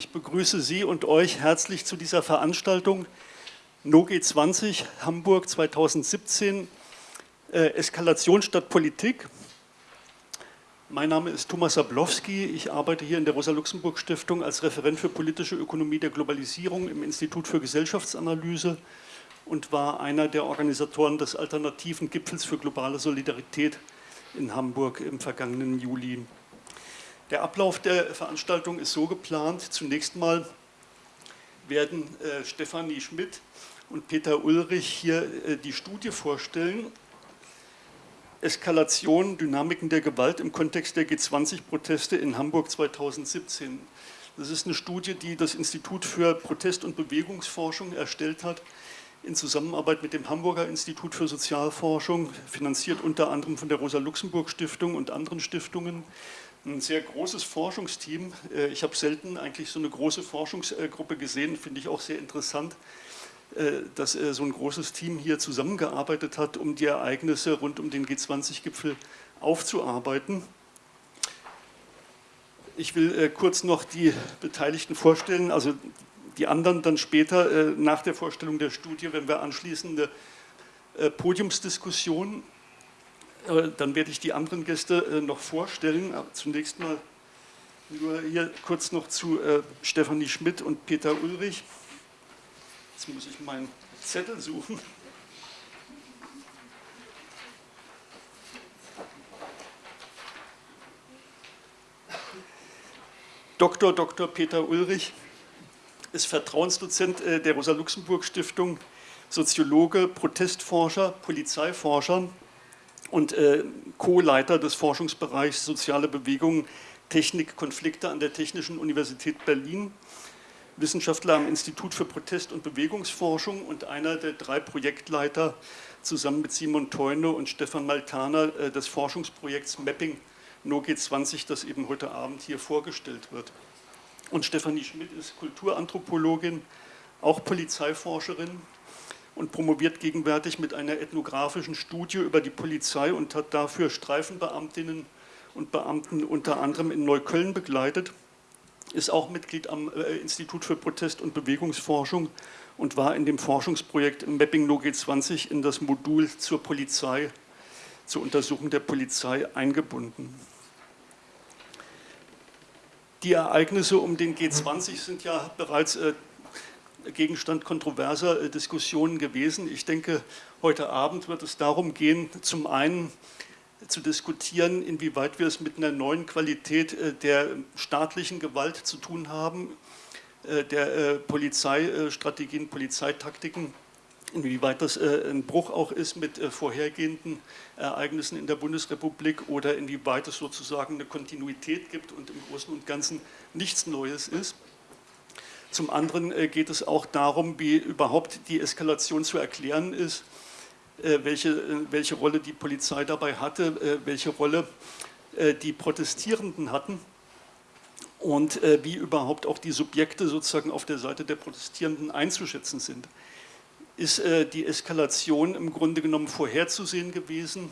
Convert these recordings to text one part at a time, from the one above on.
Ich begrüße Sie und euch herzlich zu dieser Veranstaltung NoG 20 Hamburg 2017 äh, Eskalation statt Politik. Mein Name ist Thomas Sablowski, ich arbeite hier in der Rosa-Luxemburg-Stiftung als Referent für politische Ökonomie der Globalisierung im Institut für Gesellschaftsanalyse und war einer der Organisatoren des alternativen Gipfels für globale Solidarität in Hamburg im vergangenen Juli. Der Ablauf der Veranstaltung ist so geplant. Zunächst mal werden äh, Stefanie Schmidt und Peter Ulrich hier äh, die Studie vorstellen. Eskalation, Dynamiken der Gewalt im Kontext der G20-Proteste in Hamburg 2017. Das ist eine Studie, die das Institut für Protest- und Bewegungsforschung erstellt hat, in Zusammenarbeit mit dem Hamburger Institut für Sozialforschung, finanziert unter anderem von der Rosa-Luxemburg-Stiftung und anderen Stiftungen ein sehr großes Forschungsteam. Äh, ich habe selten eigentlich so eine große Forschungsgruppe gesehen, finde ich auch sehr interessant, äh, dass äh, so ein großes Team hier zusammengearbeitet hat, um die Ereignisse rund um den G20-Gipfel aufzuarbeiten. Ich will kurz noch die Beteiligten vorstellen, also die anderen dann später nach der Vorstellung der Studie, wenn wir anschließende Podiumsdiskussionen äh, dann werde ich die anderen Gäste äh, noch vorstellen. Aber zunächst mal nur hier kurz noch zu äh, Stefanie Schmidt und Peter Ulrich. Jetzt muss ich meinen Zettel suchen. Dr. Dr. Peter Ulrich ist Vertrauensdozent der Rosa-Luxemburg-Stiftung, Soziologe, Protestforscher, Polizeiforscher und äh, Co-Leiter des Forschungsbereichs Soziale Bewegungen, Technik, Konflikte an der Technischen Universität Berlin, Wissenschaftler am Institut für Protest- und Bewegungsforschung und einer der drei Projektleiter zusammen mit Simon Teune und Stefan Maltaner äh, des Forschungsprojekts Mapping NoG 20, das eben heute Abend hier vorgestellt wird. Und Stefanie Schmidt ist Kulturanthropologin, auch Polizeiforscherin, und promoviert gegenwärtig mit einer ethnografischen Studie über die Polizei und hat dafür Streifenbeamtinnen und Beamten unter anderem in Neukölln begleitet, ist auch Mitglied am äh, Institut für Protest- und Bewegungsforschung und war in dem Forschungsprojekt Mapping No G20 in das Modul zur Polizei, zur Untersuchung der Polizei eingebunden. Die Ereignisse um den G20 sind ja bereits äh, Gegenstand kontroverser äh, Diskussionen gewesen. Ich denke, heute Abend wird es darum gehen, zum einen zu diskutieren, inwieweit wir es mit einer neuen Qualität äh, der staatlichen Gewalt zu tun haben, äh, der Polizeistrategien, Polizeitaktiken, inwieweit das ein Bruch auch ist mit vorhergehenden Ereignissen in der Bundesrepublik oder inwieweit es sozusagen eine Kontinuität gibt und im Großen und Ganzen nichts Neues ist. Zum anderen äh, geht es auch darum, wie überhaupt die Eskalation zu erklären ist, äh, welche, äh, welche Rolle die Polizei dabei hatte, welche Rolle die Protestierenden hatten und wie überhaupt auch die Subjekte sozusagen auf der Seite der Protestierenden einzuschätzen sind. Ist die Eskalation im Grunde genommen vorherzusehen gewesen,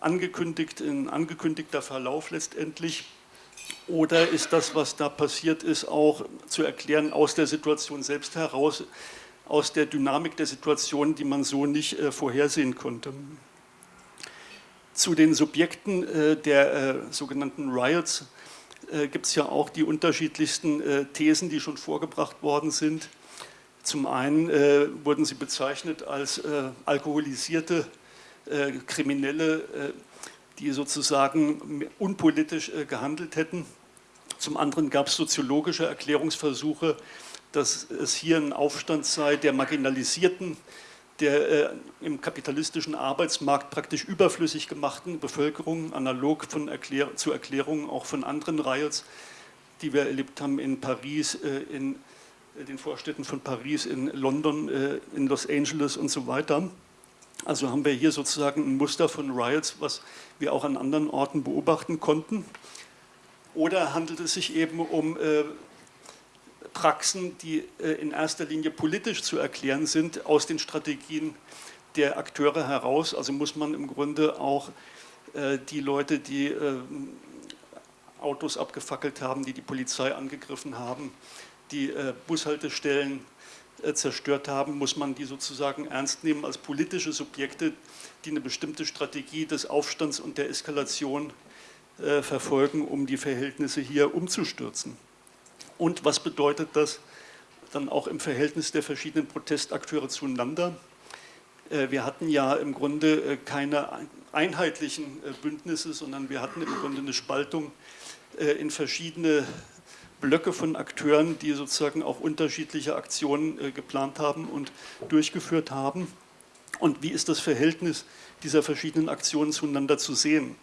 angekündigt, ein angekündigter Verlauf letztendlich, oder ist das, was da passiert ist, auch zu erklären aus der Situation selbst heraus, aus der Dynamik der Situation, die man so nicht äh, vorhersehen konnte? Zu den Subjekten äh, der äh, sogenannten Riots äh, gibt es ja auch die unterschiedlichsten äh, Thesen, die schon vorgebracht worden sind. Zum einen äh, wurden sie bezeichnet als alkoholisierte Kriminelle, die sozusagen unpolitisch gehandelt hätten. Zum anderen gab es soziologische Erklärungsversuche, dass es hier ein Aufstand sei der Marginalisierten, der äh, im kapitalistischen Arbeitsmarkt praktisch überflüssig gemachten Bevölkerung, analog von Erklär zu Erklärungen auch von anderen Riots, die wir erlebt haben in Paris, äh, in äh, den Vorstädten von Paris, in London, äh, in Los Angeles und so weiter. Also haben wir hier sozusagen ein Muster von Riots, was wir auch an anderen Orten beobachten konnten. Oder handelt es sich eben um äh, Praxen, die äh, in erster Linie politisch zu erklären sind, aus den Strategien der Akteure heraus? Also muss man im Grunde auch äh, die Leute, die äh, Autos abgefackelt haben, die die Polizei angegriffen haben, die äh, Bushaltestellen äh, zerstört haben, muss man die sozusagen ernst nehmen als politische Subjekte, die eine bestimmte Strategie des Aufstands und der Eskalation äh, verfolgen, um die Verhältnisse hier umzustürzen. Und was bedeutet das dann auch im Verhältnis der verschiedenen Protestakteure zueinander? Äh, wir hatten ja im Grunde äh, keine einheitlichen äh, Bündnisse, sondern wir hatten im Grunde eine Spaltung in verschiedene Blöcke von Akteuren, die sozusagen auch unterschiedliche Aktionen geplant haben und durchgeführt haben. Und wie ist das Verhältnis dieser verschiedenen Aktionen zueinander zu sehen?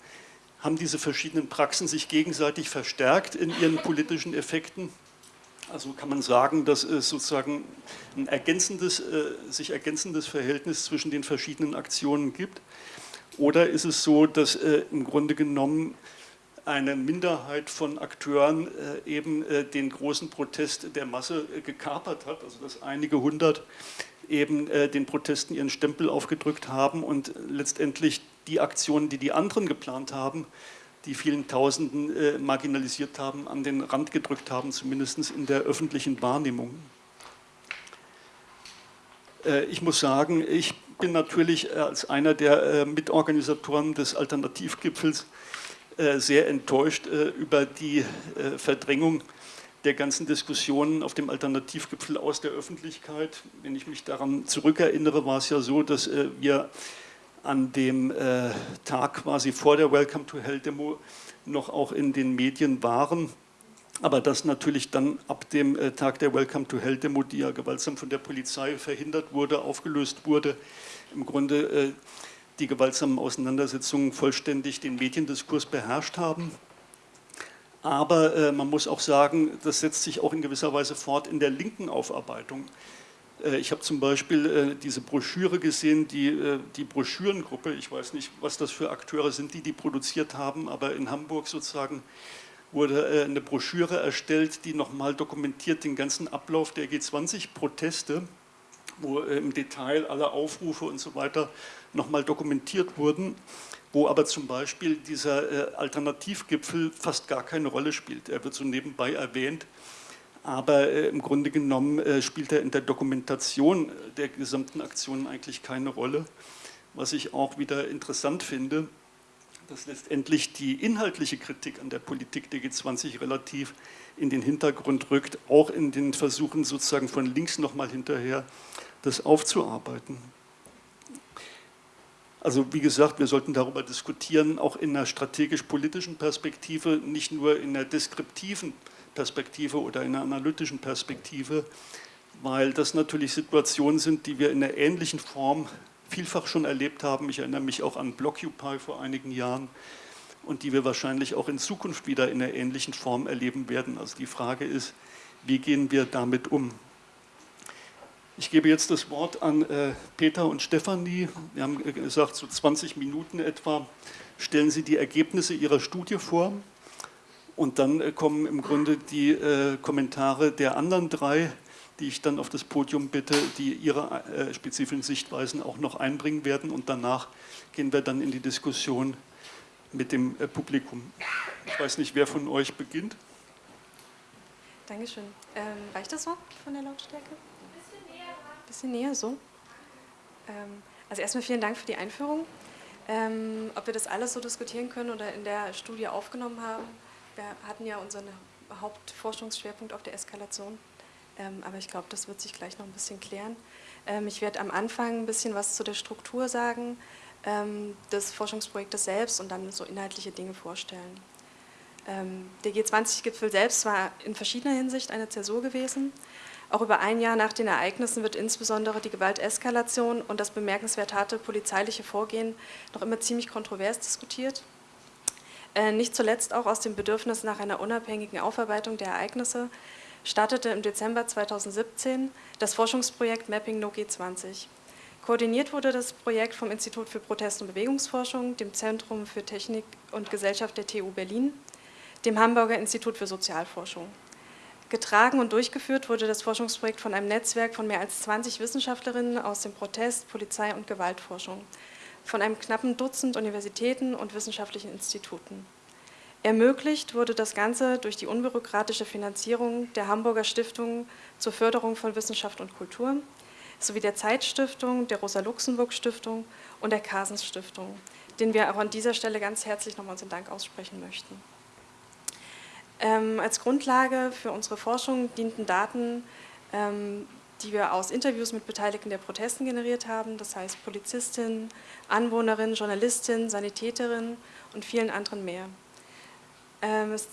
Haben diese verschiedenen Praxen sich gegenseitig verstärkt in ihren politischen Effekten? Also kann man sagen, dass es sozusagen ein ergänzendes, äh, sich ergänzendes Verhältnis zwischen den verschiedenen Aktionen gibt? Oder ist es so, dass äh, im Grunde genommen eine Minderheit von Akteuren äh, eben den großen Protest der Masse gekapert hat, also dass einige hundert eben den Protesten ihren Stempel aufgedrückt haben und letztendlich die Aktionen, die die anderen geplant haben, die vielen Tausenden äh, marginalisiert haben, an den Rand gedrückt haben, zumindest in der öffentlichen Wahrnehmung. Äh, ich muss sagen, ich bin natürlich als einer der äh, Mitorganisatoren des Alternativgipfels äh, sehr enttäuscht äh, über die äh, Verdrängung der ganzen Diskussionen auf dem Alternativgipfel aus der Öffentlichkeit. Wenn ich mich daran zurückerinnere, war es ja so, dass wir an dem äh, Tag quasi vor der Welcome to Hell Demo noch auch in den Medien waren. Aber das natürlich dann ab dem äh, Tag der Welcome to Hell Demo, die ja gewaltsam von der Polizei verhindert wurde, aufgelöst wurde, im Grunde äh, die gewaltsamen Auseinandersetzungen vollständig den Mediendiskurs beherrscht haben. Aber äh, man muss auch sagen, das setzt sich auch in gewisser Weise fort in der linken Aufarbeitung. Äh, ich habe zum Beispiel äh, diese Broschüre gesehen, die, äh, die Broschürengruppe, ich weiß nicht, was das für Akteure sind, die die produziert haben, aber in Hamburg sozusagen wurde eine Broschüre erstellt, die nochmal dokumentiert den ganzen Ablauf der G20-Proteste, wo im Detail alle Aufrufe und so weiter nochmal dokumentiert wurden, wo aber zum Beispiel dieser Alternativgipfel fast gar keine Rolle spielt. Er wird so nebenbei erwähnt, aber äh, im Grunde genommen äh, spielt er in der Dokumentation der gesamten Aktionen eigentlich keine Rolle. Was ich auch wieder interessant finde, dass letztendlich die inhaltliche Kritik an der Politik der G20 relativ in den Hintergrund rückt, auch in den Versuchen sozusagen von links nochmal hinterher das aufzuarbeiten. Also wie gesagt, wir sollten darüber diskutieren, auch in einer strategisch-politischen Perspektive, nicht nur in der deskriptiven Perspektive, Perspektive oder in einer analytischen Perspektive, weil das natürlich Situationen sind, die wir in einer ähnlichen Form vielfach schon erlebt haben. Ich erinnere mich auch an Blockupy vor einigen Jahren und die wir wahrscheinlich auch in Zukunft wieder in einer ähnlichen Form erleben werden. Also die Frage ist, wie gehen wir damit um? Ich gebe jetzt das Wort an äh, Peter und Stefanie. Wir haben gesagt, so 20 Minuten etwa stellen Sie die Ergebnisse Ihrer Studie vor. Und dann äh, kommen im Grunde die äh, Kommentare der anderen drei, die ich dann auf das Podium bitte, die ihre äh, spezifischen Sichtweisen auch noch einbringen werden. Und danach gehen wir dann in die Diskussion mit dem äh, Publikum. Ich weiß nicht, wer von euch beginnt. Dankeschön. Ähm, reicht das so von der Lautstärke? Ein bisschen näher. Ein bisschen näher, so. Ähm, also erstmal vielen Dank für die Einführung. Ähm, ob wir das alles so diskutieren können oder in der Studie aufgenommen haben, wir hatten ja unseren Hauptforschungsschwerpunkt auf der Eskalation, ähm, aber ich glaube, das wird sich gleich noch ein bisschen klären. Ähm, ich werde am Anfang ein bisschen was zu der Struktur sagen, ähm, des Forschungsprojektes selbst und dann so inhaltliche Dinge vorstellen. der G20-Gipfel selbst war in verschiedener Hinsicht eine Zäsur gewesen. Auch über ein Jahr nach den Ereignissen wird insbesondere die Gewalteskalation und das bemerkenswert harte polizeiliche Vorgehen noch immer ziemlich kontrovers diskutiert. Äh, nicht zuletzt auch aus dem Bedürfnis nach einer unabhängigen Aufarbeitung der Ereignisse startete im Dezember 2017 das Forschungsprojekt Mapping No G20. Koordiniert wurde das Projekt vom Institut für Protest- und Bewegungsforschung, dem Zentrum für Technik und Gesellschaft der TU Berlin, dem Hamburger Institut für Sozialforschung. Getragen und durchgeführt wurde das Forschungsprojekt von einem Netzwerk von mehr als 20 Wissenschaftlerinnen aus dem Protest-, Polizei- und Gewaltforschung von einem knappen Dutzend Universitäten und wissenschaftlichen Instituten. Ermöglicht wurde das Ganze durch die unbürokratische Finanzierung der Hamburger Stiftung zur Förderung von Wissenschaft und Kultur sowie der Zeitstiftung, der Rosa-Luxemburg-Stiftung und der Kasens-Stiftung, denen wir auch an dieser Stelle ganz herzlich nochmal unseren Dank aussprechen möchten. Ähm, als Grundlage für unsere Forschung dienten Daten, ähm, die wir aus Interviews mit Beteiligten der Protesten generiert haben, das heißt Polizistinnen, Anwohnerinnen, Journalistinnen, Sanitäterinnen und vielen anderen mehr. Ähm, es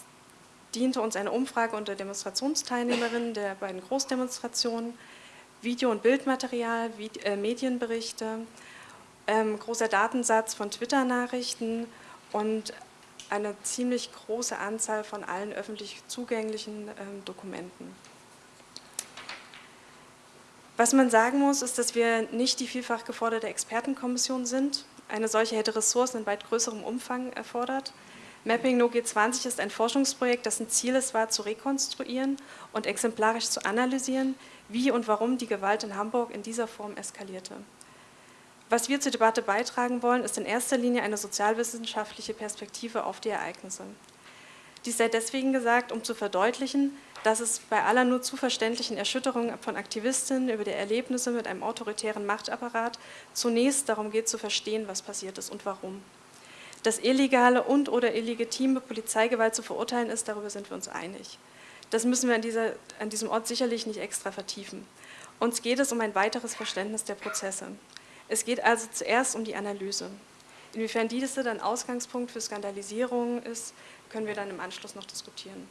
diente uns eine Umfrage unter Demonstrationsteilnehmerinnen der beiden Großdemonstrationen, Video- und Bildmaterial, äh, Medienberichte, ähm, großer Datensatz von Twitter-Nachrichten und eine ziemlich große Anzahl von allen öffentlich zugänglichen ähm, Dokumenten. Was man sagen muss, ist, dass wir nicht die vielfach geforderte Expertenkommission sind. Eine solche hätte Ressourcen in weit größerem Umfang erfordert. Mapping No G20 ist ein Forschungsprojekt, dessen Ziel es war, zu rekonstruieren und exemplarisch zu analysieren, wie und warum die Gewalt in Hamburg in dieser Form eskalierte. Was wir zur Debatte beitragen wollen, ist in erster Linie eine sozialwissenschaftliche Perspektive auf die Ereignisse. Dies sei deswegen gesagt, um zu verdeutlichen, dass es bei aller nur zu verständlichen Erschütterung von Aktivistinnen über die Erlebnisse mit einem autoritären Machtapparat zunächst darum geht zu verstehen, was passiert ist und warum. Dass illegale und oder illegitime Polizeigewalt zu verurteilen ist, darüber sind wir uns einig. Das müssen wir an, dieser, an diesem Ort sicherlich nicht extra vertiefen. Uns geht es um ein weiteres Verständnis der Prozesse. Es geht also zuerst um die Analyse. Inwiefern diese dann Ausgangspunkt für Skandalisierung ist, können wir dann im Anschluss noch diskutieren.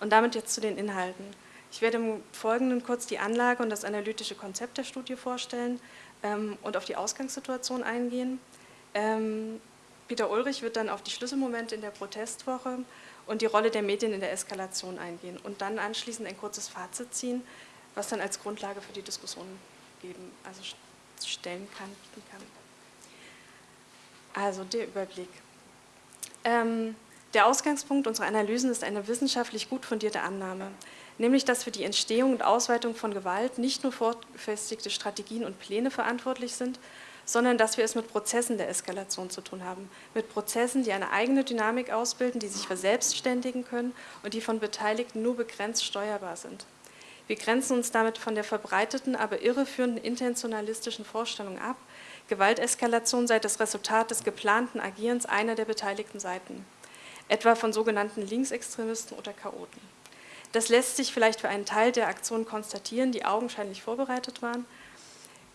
Und damit jetzt zu den Inhalten. Ich werde im Folgenden kurz die Anlage und das analytische Konzept der Studie vorstellen ähm, und auf die Ausgangssituation eingehen. Ähm, Peter Ulrich wird dann auf die Schlüsselmomente in der Protestwoche und die Rolle der Medien in der Eskalation eingehen und dann anschließend ein kurzes Fazit ziehen, was dann als Grundlage für die Diskussion geben, also stellen kann, kann. Also der Überblick. Ähm, der Ausgangspunkt unserer Analysen ist eine wissenschaftlich gut fundierte Annahme, nämlich dass für die Entstehung und Ausweitung von Gewalt nicht nur vorgefestigte Strategien und Pläne verantwortlich sind, sondern dass wir es mit Prozessen der Eskalation zu tun haben, mit Prozessen, die eine eigene Dynamik ausbilden, die sich verselbstständigen können und die von Beteiligten nur begrenzt steuerbar sind. Wir grenzen uns damit von der verbreiteten, aber irreführenden intentionalistischen Vorstellung ab, Gewalteskalation sei das Resultat des geplanten Agierens einer der beteiligten Seiten etwa von sogenannten Linksextremisten oder Chaoten. Das lässt sich vielleicht für einen Teil der Aktionen konstatieren, die augenscheinlich vorbereitet waren,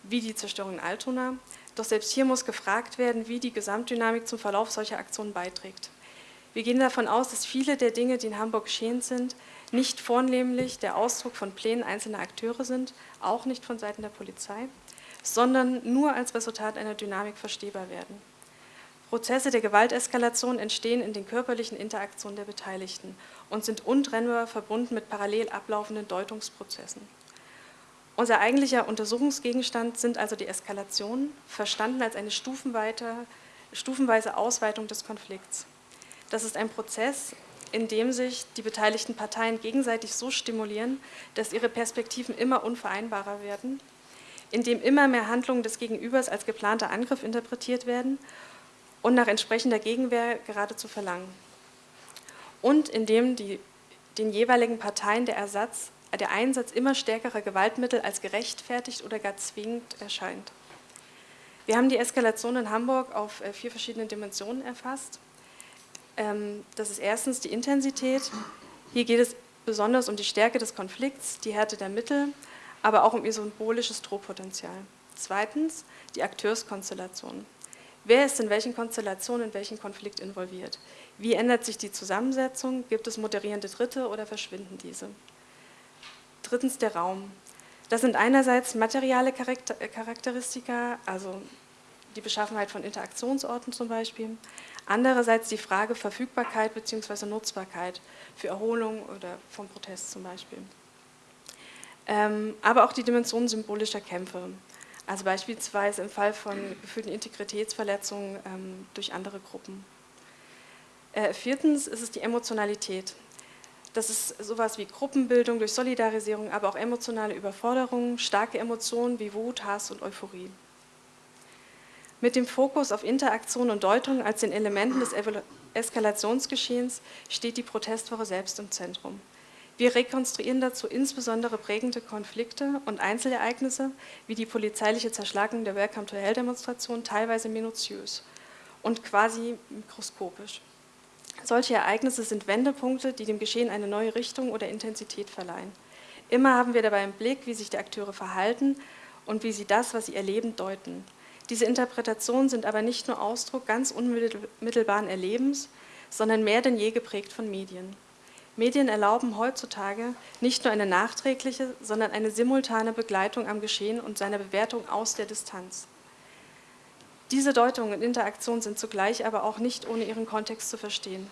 wie die Zerstörung in Altona. Doch selbst hier muss gefragt werden, wie die Gesamtdynamik zum Verlauf solcher Aktionen beiträgt. Wir gehen davon aus, dass viele der Dinge, die in Hamburg geschehen sind, nicht vornehmlich der Ausdruck von Plänen einzelner Akteure sind, auch nicht von Seiten der Polizei, sondern nur als Resultat einer Dynamik verstehbar werden. Prozesse der Gewalteskalation entstehen in den körperlichen Interaktionen der Beteiligten und sind untrennbar verbunden mit parallel ablaufenden Deutungsprozessen. Unser eigentlicher Untersuchungsgegenstand sind also die Eskalationen, verstanden als eine stufenweise Ausweitung des Konflikts. Das ist ein Prozess, in dem sich die beteiligten Parteien gegenseitig so stimulieren, dass ihre Perspektiven immer unvereinbarer werden, in dem immer mehr Handlungen des Gegenübers als geplanter Angriff interpretiert werden und nach entsprechender Gegenwehr geradezu verlangen. Und indem die, den jeweiligen Parteien der, Ersatz, der Einsatz immer stärkerer Gewaltmittel als gerechtfertigt oder gar zwingend erscheint. Wir haben die Eskalation in Hamburg auf äh, vier verschiedene Dimensionen erfasst. Ähm, das ist erstens die Intensität. Hier geht es besonders um die Stärke des Konflikts, die Härte der Mittel, aber auch um ihr symbolisches Drohpotenzial. Zweitens die Akteurskonstellation. Wer ist in welchen Konstellationen in welchen Konflikt involviert? Wie ändert sich die Zusammensetzung? Gibt es moderierende Dritte oder verschwinden diese? Drittens der Raum. Das sind einerseits materiale Charakteristika, also die Beschaffenheit von Interaktionsorten zum Beispiel, andererseits die Frage Verfügbarkeit bzw. Nutzbarkeit für Erholung oder vom Protest zum Beispiel. Ähm, aber auch die Dimension symbolischer Kämpfe. Also beispielsweise im Fall von gefühlten Integritätsverletzungen ähm, durch andere Gruppen. Äh, viertens ist es die Emotionalität. Das ist sowas wie Gruppenbildung durch Solidarisierung, aber auch emotionale Überforderung, starke Emotionen wie Wut, Hass und Euphorie. Mit dem Fokus auf Interaktion und Deutung als den Elementen des Eskalationsgeschehens steht die Protestwoche selbst im Zentrum. Wir rekonstruieren dazu insbesondere prägende Konflikte und Einzelereignisse, wie die polizeiliche Zerschlagung der Welcome to Hell-Demonstration, teilweise minutiös und quasi mikroskopisch. Solche Ereignisse sind Wendepunkte, die dem Geschehen eine neue Richtung oder Intensität verleihen. Immer haben wir dabei im Blick, wie sich die Akteure verhalten und wie sie das, was sie erleben, deuten. Diese Interpretationen sind aber nicht nur Ausdruck ganz unmittelbaren Erlebens, sondern mehr denn je geprägt von Medien. Medien erlauben heutzutage nicht nur eine nachträgliche, sondern eine simultane Begleitung am Geschehen und seiner Bewertung aus der Distanz. Diese Deutung und Interaktion sind zugleich aber auch nicht ohne ihren Kontext zu verstehen.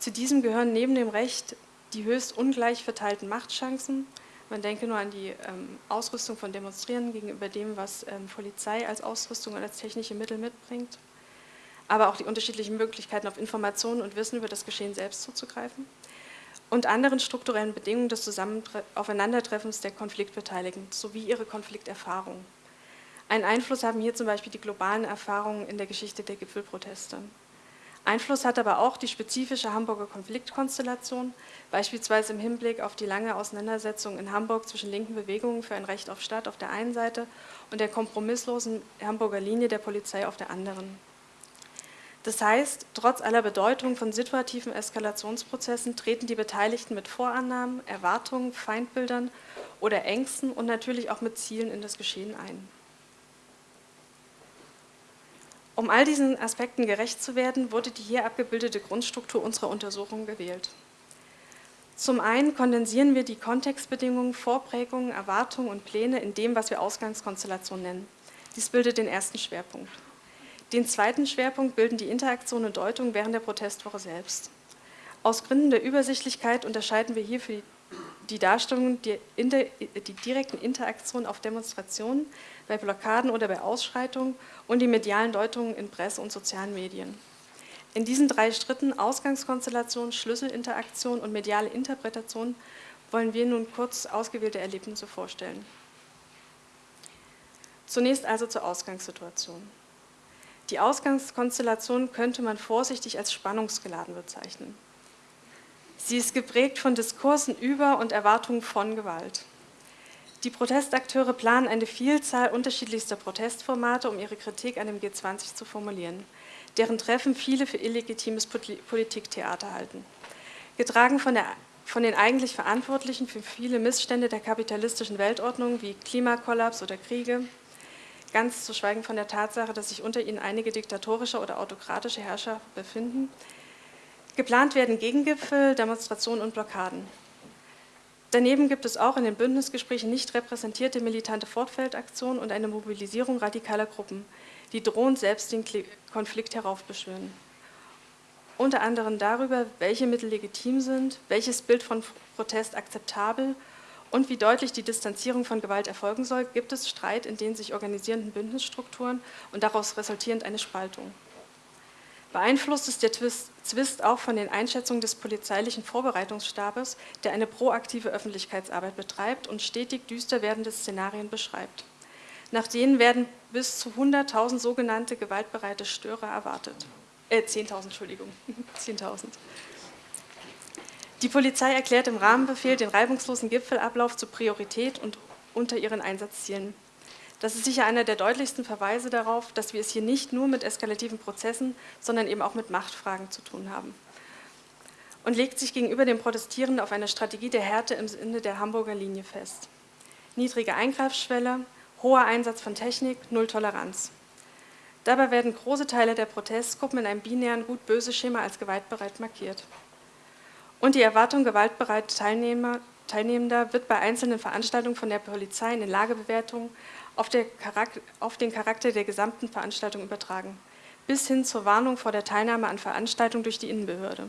Zu diesem gehören neben dem Recht die höchst ungleich verteilten Machtchancen, man denke nur an die ähm, Ausrüstung von Demonstrierenden gegenüber dem, was ähm, Polizei als Ausrüstung und als technische Mittel mitbringt, aber auch die unterschiedlichen Möglichkeiten auf Informationen und Wissen über das Geschehen selbst zuzugreifen und anderen strukturellen Bedingungen des Aufeinandertreffens der Konfliktbeteiligten sowie ihre Konflikterfahrung. Einen Einfluss haben hier zum Beispiel die globalen Erfahrungen in der Geschichte der Gipfelproteste. Einfluss hat aber auch die spezifische Hamburger Konfliktkonstellation, beispielsweise im Hinblick auf die lange Auseinandersetzung in Hamburg zwischen linken Bewegungen für ein Recht auf Stadt auf der einen Seite und der kompromisslosen Hamburger Linie der Polizei auf der anderen. Das heißt, trotz aller Bedeutung von situativen Eskalationsprozessen treten die Beteiligten mit Vorannahmen, Erwartungen, Feindbildern oder Ängsten und natürlich auch mit Zielen in das Geschehen ein. Um all diesen Aspekten gerecht zu werden, wurde die hier abgebildete Grundstruktur unserer Untersuchung gewählt. Zum einen kondensieren wir die Kontextbedingungen, Vorprägungen, Erwartungen und Pläne in dem, was wir Ausgangskonstellation nennen. Dies bildet den ersten Schwerpunkt. Den zweiten Schwerpunkt bilden die Interaktion und Deutung während der Protestwoche selbst. Aus Gründen der Übersichtlichkeit unterscheiden wir hier für die Darstellung die, die direkten Interaktionen auf Demonstrationen, bei Blockaden oder bei Ausschreitungen und die medialen Deutungen in Presse und sozialen Medien. In diesen drei Schritten Ausgangskonstellation, Schlüsselinteraktion und mediale Interpretation wollen wir nun kurz ausgewählte Erlebnisse vorstellen. Zunächst also zur Ausgangssituation. Die Ausgangskonstellation könnte man vorsichtig als spannungsgeladen bezeichnen. Sie ist geprägt von Diskursen über und Erwartungen von Gewalt. Die Protestakteure planen eine Vielzahl unterschiedlichster Protestformate, um ihre Kritik an dem G20 zu formulieren, deren Treffen viele für illegitimes Politiktheater halten. Getragen von, der, von den eigentlich Verantwortlichen für viele Missstände der kapitalistischen Weltordnung wie Klimakollaps oder Kriege, ganz zu schweigen von der Tatsache, dass sich unter ihnen einige diktatorische oder autokratische Herrscher befinden. Geplant werden Gegengipfel, Demonstrationen und Blockaden. Daneben gibt es auch in den Bündnisgesprächen nicht repräsentierte militante Fortfeldaktionen und eine Mobilisierung radikaler Gruppen, die drohend selbst den Konflikt heraufbeschwören. Unter anderem darüber, welche Mittel legitim sind, welches Bild von Protest akzeptabel und wie deutlich die Distanzierung von Gewalt erfolgen soll, gibt es Streit in den sich organisierenden Bündnisstrukturen und daraus resultierend eine Spaltung. Beeinflusst ist der Zwist auch von den Einschätzungen des polizeilichen Vorbereitungsstabes, der eine proaktive Öffentlichkeitsarbeit betreibt und stetig düster werdende Szenarien beschreibt. Nach denen werden bis zu 100.000 sogenannte gewaltbereite Störer erwartet. Äh, 10.000, Entschuldigung, 10.000. Die Polizei erklärt im Rahmenbefehl den reibungslosen Gipfelablauf zur Priorität und unter ihren Einsatzzielen. Das ist sicher einer der deutlichsten Verweise darauf, dass wir es hier nicht nur mit eskalativen Prozessen, sondern eben auch mit Machtfragen zu tun haben. Und legt sich gegenüber den Protestierenden auf eine Strategie der Härte im Sinne der Hamburger Linie fest. Niedrige Eingreifsschwelle, hoher Einsatz von Technik, Null Toleranz. Dabei werden große Teile der Protestgruppen in einem binären Gut-Böse-Schema als gewaltbereit markiert. Und die Erwartung gewaltbereiter Teilnehmer, Teilnehmender wird bei einzelnen Veranstaltungen von der Polizei in den Lagebewertungen auf, auf, den Charakter der gesamten Veranstaltung übertragen, bis hin zur Warnung vor der Teilnahme an Veranstaltungen durch die Innenbehörde.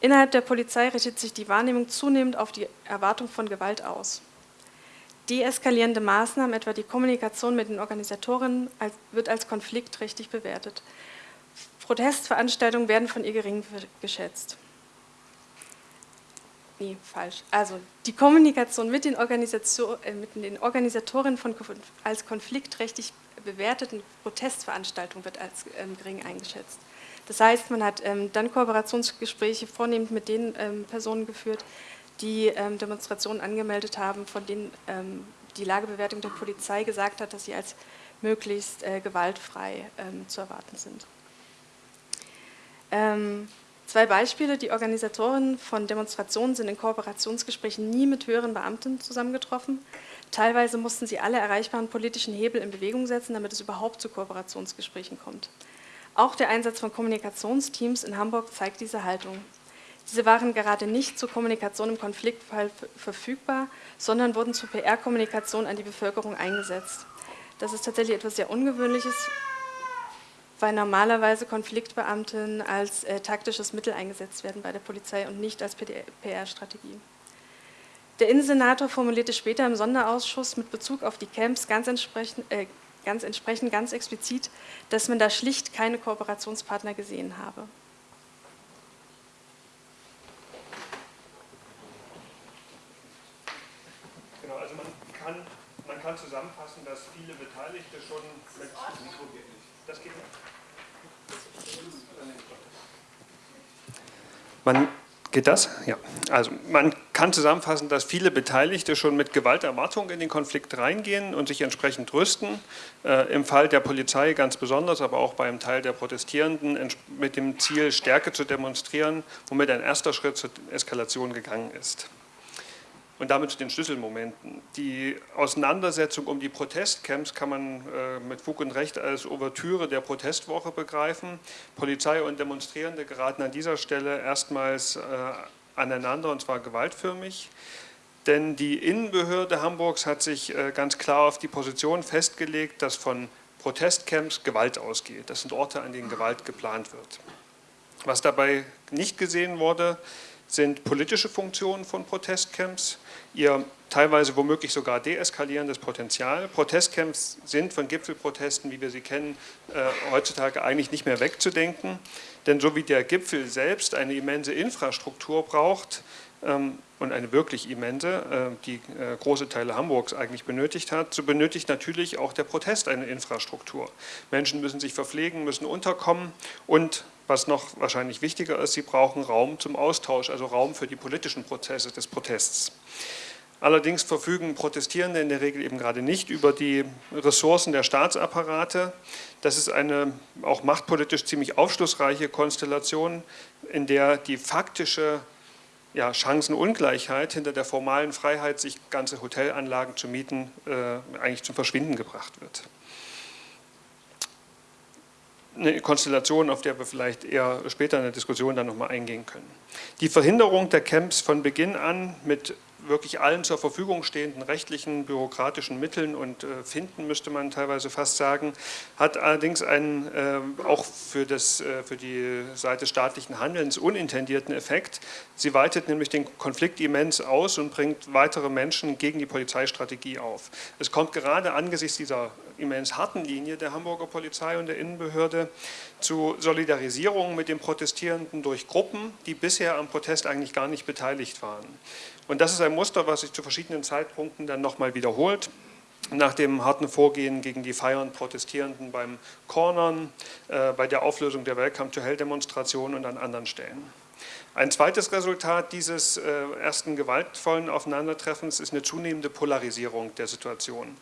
Innerhalb der Polizei richtet sich die Wahrnehmung zunehmend auf die Erwartung von Gewalt aus. Deeskalierende Maßnahmen, etwa die Kommunikation mit den Organisatorinnen, wird als konfliktträchtig bewertet. Protestveranstaltungen werden von ihr gering geschätzt nee, falsch. Also die Kommunikation mit den, Organisation, äh, mit den Organisatorinnen von, als konfliktträchtig bewerteten Protestveranstaltungen wird als ähm, gering eingeschätzt. Das heißt, man hat ähm, dann Kooperationsgespräche vornehmend mit den ähm, Personen geführt, die ähm, Demonstrationen angemeldet haben, von denen ähm, die Lagebewertung der Polizei gesagt hat, dass sie als möglichst äh, gewaltfrei ähm, zu erwarten sind. Zwei Beispiele, die Organisatoren von Demonstrationen sind in Kooperationsgesprächen nie mit höheren Beamten zusammengetroffen. Teilweise mussten sie alle erreichbaren politischen Hebel in Bewegung setzen, damit es überhaupt zu Kooperationsgesprächen kommt. Auch der Einsatz von Kommunikationsteams in Hamburg zeigt diese Haltung. Diese waren gerade nicht zur Kommunikation im Konfliktfall verfügbar, sondern wurden zur PR-Kommunikation an die Bevölkerung eingesetzt. Das ist tatsächlich etwas sehr Ungewöhnliches, weil normalerweise Konfliktbeamten als äh, taktisches Mittel eingesetzt werden bei der Polizei und nicht als PR-Strategie. Der Innensenator formulierte später im Sonderausschuss mit Bezug auf die Camps ganz entsprechend, äh, ganz, entsprechend ganz explizit, dass man da schlicht keine Kooperationspartner gesehen habe. kann zusammenfassen, dass viele Beteiligte schon mit das geht nicht. Man Geht das? Ja. Also man kann zusammenfassen, dass viele Beteiligte schon mit Gewalterwartung in den Konflikt reingehen und sich entsprechend rüsten. Äh, Im Fall der Polizei ganz besonders, aber auch beim Teil der Protestierenden mit dem Ziel, Stärke zu demonstrieren, womit ein erster Schritt zur Eskalation gegangen ist und damit zu den Schlüsselmomenten. Die Auseinandersetzung um die Protestcamps kann man äh, mit Fug und Recht als Ouvertüre der Protestwoche begreifen. Polizei und Demonstrierende geraten an dieser Stelle erstmals äh, aneinander und zwar gewaltförmig. Denn die Innenbehörde Hamburgs hat sich äh, ganz klar auf die Position festgelegt, dass von Protestcamps Gewalt ausgeht. Das sind Orte, an denen Gewalt geplant wird. Was dabei nicht gesehen wurde, sind politische Funktionen von Protestcamps, ihr teilweise womöglich sogar deeskalierendes Potenzial. Protestcamps sind von Gipfelprotesten, wie wir sie kennen, äh, heutzutage eigentlich nicht mehr wegzudenken. Denn so wie der Gipfel selbst eine immense Infrastruktur braucht, ähm, und eine wirklich immense, äh, die äh, große Teile Hamburgs eigentlich benötigt hat, so benötigt natürlich auch der Protest eine Infrastruktur. Menschen müssen sich verpflegen, müssen unterkommen und was noch wahrscheinlich wichtiger ist, sie brauchen Raum zum Austausch, also Raum für die politischen Prozesse des Protests. Allerdings verfügen Protestierende in der Regel eben gerade nicht über die Ressourcen der Staatsapparate. Das ist eine auch machtpolitisch ziemlich aufschlussreiche Konstellation, in der die faktische ja, Chancenungleichheit hinter der formalen Freiheit, sich ganze Hotelanlagen zu mieten, äh, eigentlich zum Verschwinden gebracht wird. Eine Konstellation, auf der wir vielleicht eher später in der Diskussion dann nochmal eingehen können. Die Verhinderung der Camps von Beginn an mit wirklich allen zur Verfügung stehenden rechtlichen, bürokratischen Mitteln und äh, finden, müsste man teilweise fast sagen, hat allerdings einen äh, auch für, das, äh, für die Seite staatlichen Handelns unintendierten Effekt. Sie weitet nämlich den Konflikt immens aus und bringt weitere Menschen gegen die Polizeistrategie auf. Es kommt gerade angesichts dieser immens harten Linie der Hamburger Polizei und der Innenbehörde zu Solidarisierung mit den Protestierenden durch Gruppen, die bisher am Protest eigentlich gar nicht beteiligt waren. Und das ist ein Muster, was sich zu verschiedenen Zeitpunkten dann nochmal wiederholt. Nach dem harten Vorgehen gegen die feiernd Protestierenden beim Cornern, äh, bei der Auflösung der Welcome to Hell-Demonstration und an anderen Stellen. Ein zweites Resultat dieses äh, ersten gewaltvollen Aufeinandertreffens ist eine zunehmende Polarisierung der Situation.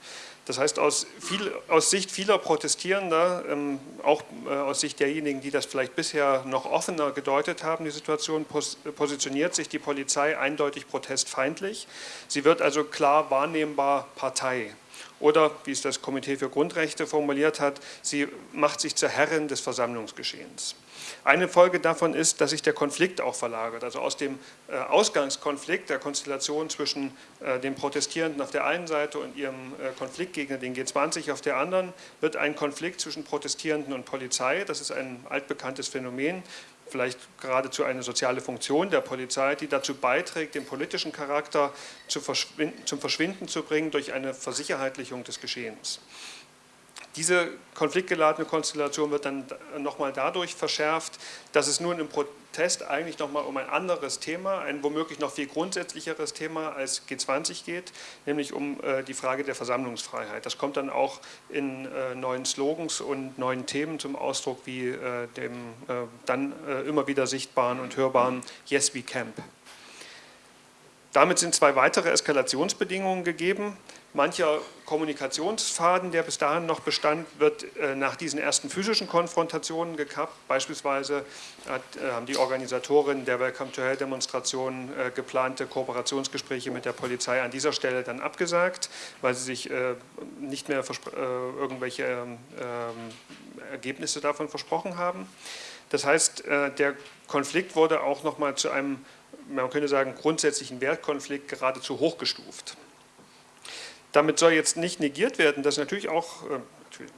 Das heißt, aus, viel, aus Sicht vieler Protestierender, ähm, auch äh, aus Sicht derjenigen, die das vielleicht bisher noch offener gedeutet haben, die Situation pos positioniert sich die Polizei eindeutig protestfeindlich. Sie wird also klar wahrnehmbar Partei. Oder, wie es das Komitee für Grundrechte formuliert hat, sie macht sich zur Herrin des Versammlungsgeschehens. Eine Folge davon ist, dass sich der Konflikt auch verlagert. Also aus dem äh, Ausgangskonflikt der Konstellation zwischen äh, den Protestierenden auf der einen Seite und ihrem äh, Konfliktgegner, den G20, auf der anderen, wird ein Konflikt zwischen Protestierenden und Polizei. Das ist ein altbekanntes Phänomen, vielleicht geradezu eine soziale Funktion der Polizei, die dazu beiträgt, den politischen Charakter zum Verschwinden zu bringen durch eine Versicherheitlichung des Geschehens. Diese konfliktgeladene Konstellation wird dann nochmal dadurch verschärft, dass es nun im Protest eigentlich nochmal um ein anderes Thema, ein womöglich noch viel grundsätzlicheres Thema als G20 geht, nämlich um äh, die Frage der Versammlungsfreiheit. Das kommt dann auch in äh, neuen Slogans und neuen Themen zum Ausdruck, wie äh, dem äh, dann äh, immer wieder sichtbaren und hörbaren Yes, we camp. Damit sind zwei weitere Eskalationsbedingungen gegeben. Mancher Kommunikationsfaden, der bis dahin noch bestand, wird äh, nach diesen ersten physischen Konfrontationen gekappt. Beispielsweise hat, äh, haben die Organisatoren der Welcome to Hell Demonstration äh, geplante Kooperationsgespräche mit der Polizei an dieser Stelle dann abgesagt, weil sie sich äh, nicht mehr äh, irgendwelche ähm, Ergebnisse davon versprochen haben. Das heißt, äh, der Konflikt wurde auch nochmal zu einem, man könnte sagen, grundsätzlichen Wertkonflikt geradezu hochgestuft. Damit soll jetzt nicht negiert werden, dass natürlich auch, äh,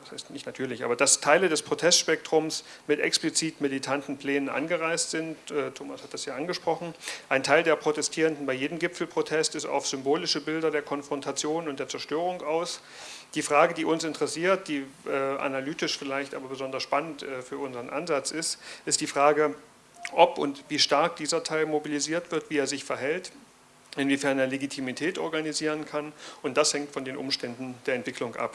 das heißt nicht natürlich, aber dass Teile des Protestspektrums mit explizit militanten Plänen angereist sind. Äh, Thomas hat das ja angesprochen. Ein Teil der Protestierenden bei jedem Gipfelprotest ist auf symbolische Bilder der Konfrontation und der Zerstörung aus. Die Frage, die uns interessiert, die äh, analytisch vielleicht aber besonders spannend für unseren Ansatz ist, ist die Frage, ob und wie stark dieser Teil mobilisiert wird, wie er sich verhält inwiefern er Legitimität organisieren kann und das hängt von den Umständen der Entwicklung ab.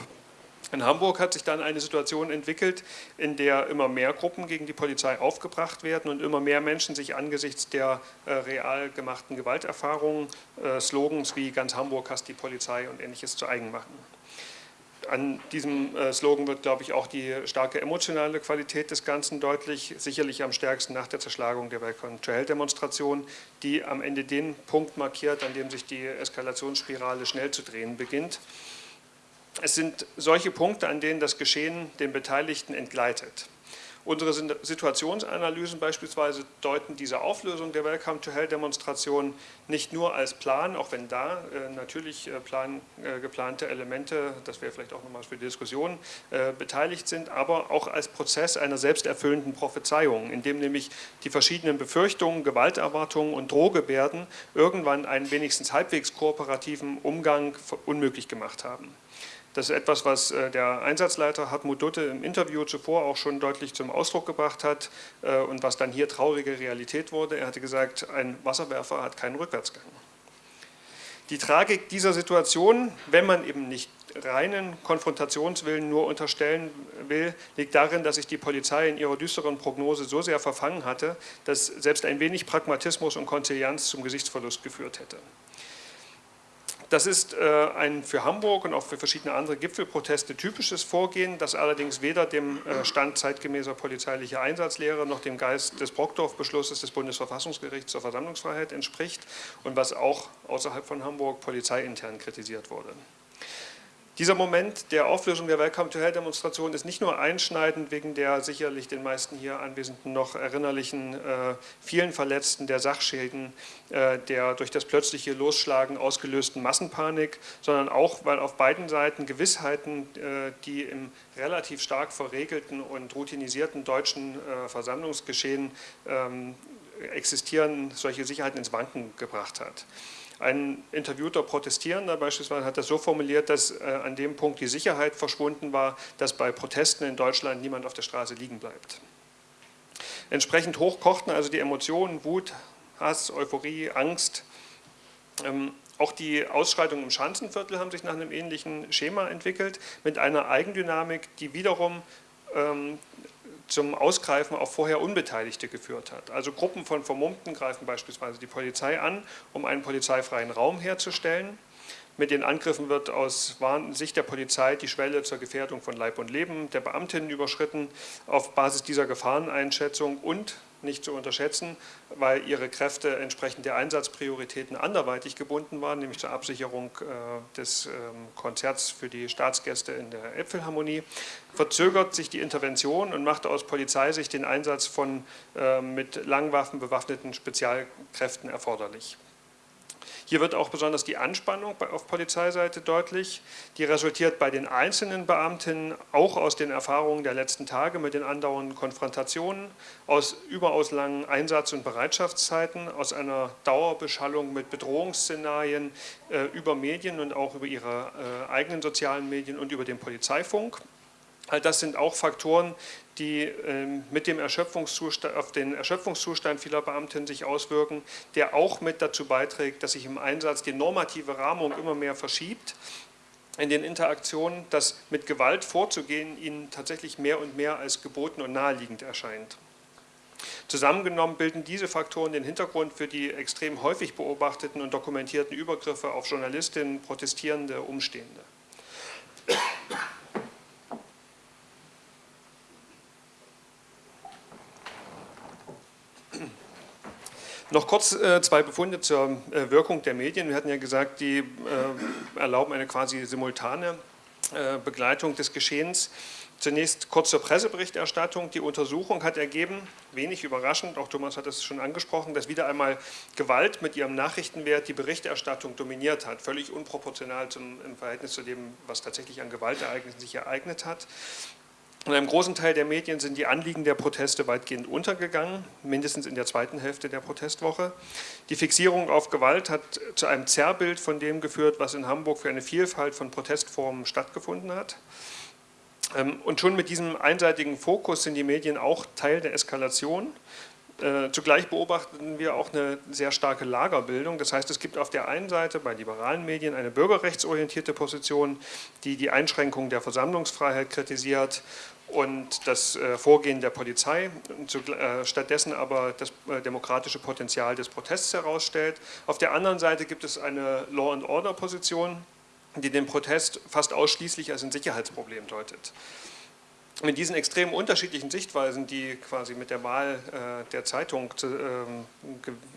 In Hamburg hat sich dann eine Situation entwickelt, in der immer mehr Gruppen gegen die Polizei aufgebracht werden und immer mehr Menschen sich angesichts der äh, real gemachten Gewalterfahrungen äh, Slogans wie ganz Hamburg hasst die Polizei und ähnliches zu eigen machen an diesem äh, Slogan wird, glaube ich, auch die starke emotionale Qualität des Ganzen deutlich, sicherlich am stärksten nach der Zerschlagung der to Hell Demonstration, die am Ende den Punkt markiert, an dem sich die Eskalationsspirale schnell zu drehen beginnt. Es sind solche Punkte, an denen das Geschehen den Beteiligten entgleitet. Unsere Situationsanalysen beispielsweise deuten diese Auflösung der Welcome to Hell Demonstration nicht nur als Plan, auch wenn da äh, natürlich äh, plan, äh, geplante Elemente, das wäre vielleicht auch nochmal für die Diskussion, äh, beteiligt sind, aber auch als Prozess einer selbsterfüllenden Prophezeiung, in dem nämlich die verschiedenen Befürchtungen, Gewalterwartungen und Drohgebärden irgendwann einen wenigstens halbwegs kooperativen Umgang unmöglich gemacht haben. Das ist etwas, was äh, der Einsatzleiter Hartmut Dutte im Interview zuvor auch schon deutlich zum Ausdruck gebracht hat äh, und was dann hier traurige Realität wurde. Er hatte gesagt, ein Wasserwerfer hat keinen Rückwärtsgang. Die Tragik dieser Situation, wenn man eben nicht reinen Konfrontationswillen nur unterstellen will, liegt darin, dass sich die Polizei in ihrer düsteren Prognose so sehr verfangen hatte, dass selbst ein wenig Pragmatismus und Konzilianz zum Gesichtsverlust geführt hätte. Das ist äh, ein für Hamburg und auch für verschiedene andere Gipfelproteste typisches Vorgehen, das allerdings weder dem äh, Stand zeitgemäßer polizeilicher Einsatzlehre noch dem Geist des Brockdorf-Beschlusses des Bundesverfassungsgerichts zur Versammlungsfreiheit entspricht und was auch außerhalb von Hamburg polizeiintern kritisiert wurde. Dieser Moment der Auflösung der Welcome to Hell Demonstration ist nicht nur einschneidend wegen der sicherlich den meisten hier Anwesenden noch erinnerlichen äh, vielen Verletzten, der Sachschäden, äh, der durch das plötzliche Losschlagen ausgelösten Massenpanik, sondern auch, weil auf beiden Seiten Gewissheiten, äh, die im relativ stark verregelten und routinisierten deutschen äh, Versammlungsgeschehen ähm, existieren, solche Sicherheiten ins Wanken gebracht hat. Ein interviewter Protestierender beispielsweise hat das so formuliert, dass äh, an dem Punkt die Sicherheit verschwunden war, dass bei Protesten in Deutschland niemand auf der Straße liegen bleibt. Entsprechend hoch kochten also die Emotionen, Wut, Hass, Euphorie, Angst. Ähm, auch die Ausschreitungen im Schanzenviertel haben sich nach einem ähnlichen Schema entwickelt, mit einer Eigendynamik, die wiederum ähm, zum Ausgreifen auf vorher Unbeteiligte geführt hat. Also Gruppen von Vermummten greifen beispielsweise die Polizei an, um einen polizeifreien Raum herzustellen. Mit den Angriffen wird aus Sicht der Polizei die Schwelle zur Gefährdung von Leib und Leben der Beamtinnen überschritten. Auf Basis dieser Gefahreneinschätzung und nicht zu unterschätzen, weil ihre Kräfte entsprechend der Einsatzprioritäten anderweitig gebunden waren, nämlich zur Absicherung äh, des ähm, Konzerts für die Staatsgäste in der Äpfelharmonie, verzögert sich die Intervention und macht aus Polizeisicht den Einsatz von äh, mit Langwaffen bewaffneten Spezialkräften erforderlich. Hier wird auch besonders die Anspannung auf Polizeiseite deutlich. Die resultiert bei den einzelnen Beamtinnen auch aus den Erfahrungen der letzten Tage mit den andauernden Konfrontationen, aus überaus langen Einsatz- und Bereitschaftszeiten, aus einer Dauerbeschallung mit Bedrohungsszenarien äh, über Medien und auch über ihre äh, eigenen sozialen Medien und über den Polizeifunk. All das sind auch Faktoren, die ähm, mit dem Erschöpfungszustand, auf den Erschöpfungszustand vieler Beamtinnen sich auswirken, der auch mit dazu beiträgt, dass sich im Einsatz die normative Rahmung immer mehr verschiebt in den Interaktionen, dass mit Gewalt vorzugehen ihnen tatsächlich mehr und mehr als geboten und naheliegend erscheint. Zusammengenommen bilden diese Faktoren den Hintergrund für die extrem häufig beobachteten und dokumentierten Übergriffe auf Journalistinnen, Protestierende, Umstehende. Noch kurz äh, zwei Befunde zur äh, Wirkung der Medien. Wir hatten ja gesagt, die äh, erlauben eine quasi simultane äh, Begleitung des Geschehens. Zunächst kurz zur Presseberichterstattung. Die Untersuchung hat ergeben, wenig überraschend, auch Thomas hat es schon angesprochen, dass wieder einmal Gewalt mit ihrem Nachrichtenwert die Berichterstattung dominiert hat, völlig unproportional zum, im Verhältnis zu dem, was tatsächlich an Gewaltereignissen sich ereignet hat. In einem großen Teil der Medien sind die Anliegen der Proteste weitgehend untergegangen, mindestens in der zweiten Hälfte der Protestwoche. Die Fixierung auf Gewalt hat zu einem Zerrbild von dem geführt, was in Hamburg für eine Vielfalt von Protestformen stattgefunden hat. Ähm, und schon mit diesem einseitigen Fokus sind die Medien auch Teil der Eskalation. Äh, zugleich beobachten wir auch eine sehr starke Lagerbildung. Das heißt, es gibt auf der einen Seite bei liberalen Medien eine bürgerrechtsorientierte Position, die die Einschränkung der Versammlungsfreiheit kritisiert und das äh, Vorgehen der Polizei, äh, stattdessen aber das demokratische Potenzial des Protests herausstellt. Auf der anderen Seite gibt es eine Law-and-Order-Position, die den Protest fast ausschließlich als ein Sicherheitsproblem deutet mit diesen extrem unterschiedlichen Sichtweisen, die quasi mit der Wahl äh, der Zeitung zu, ähm,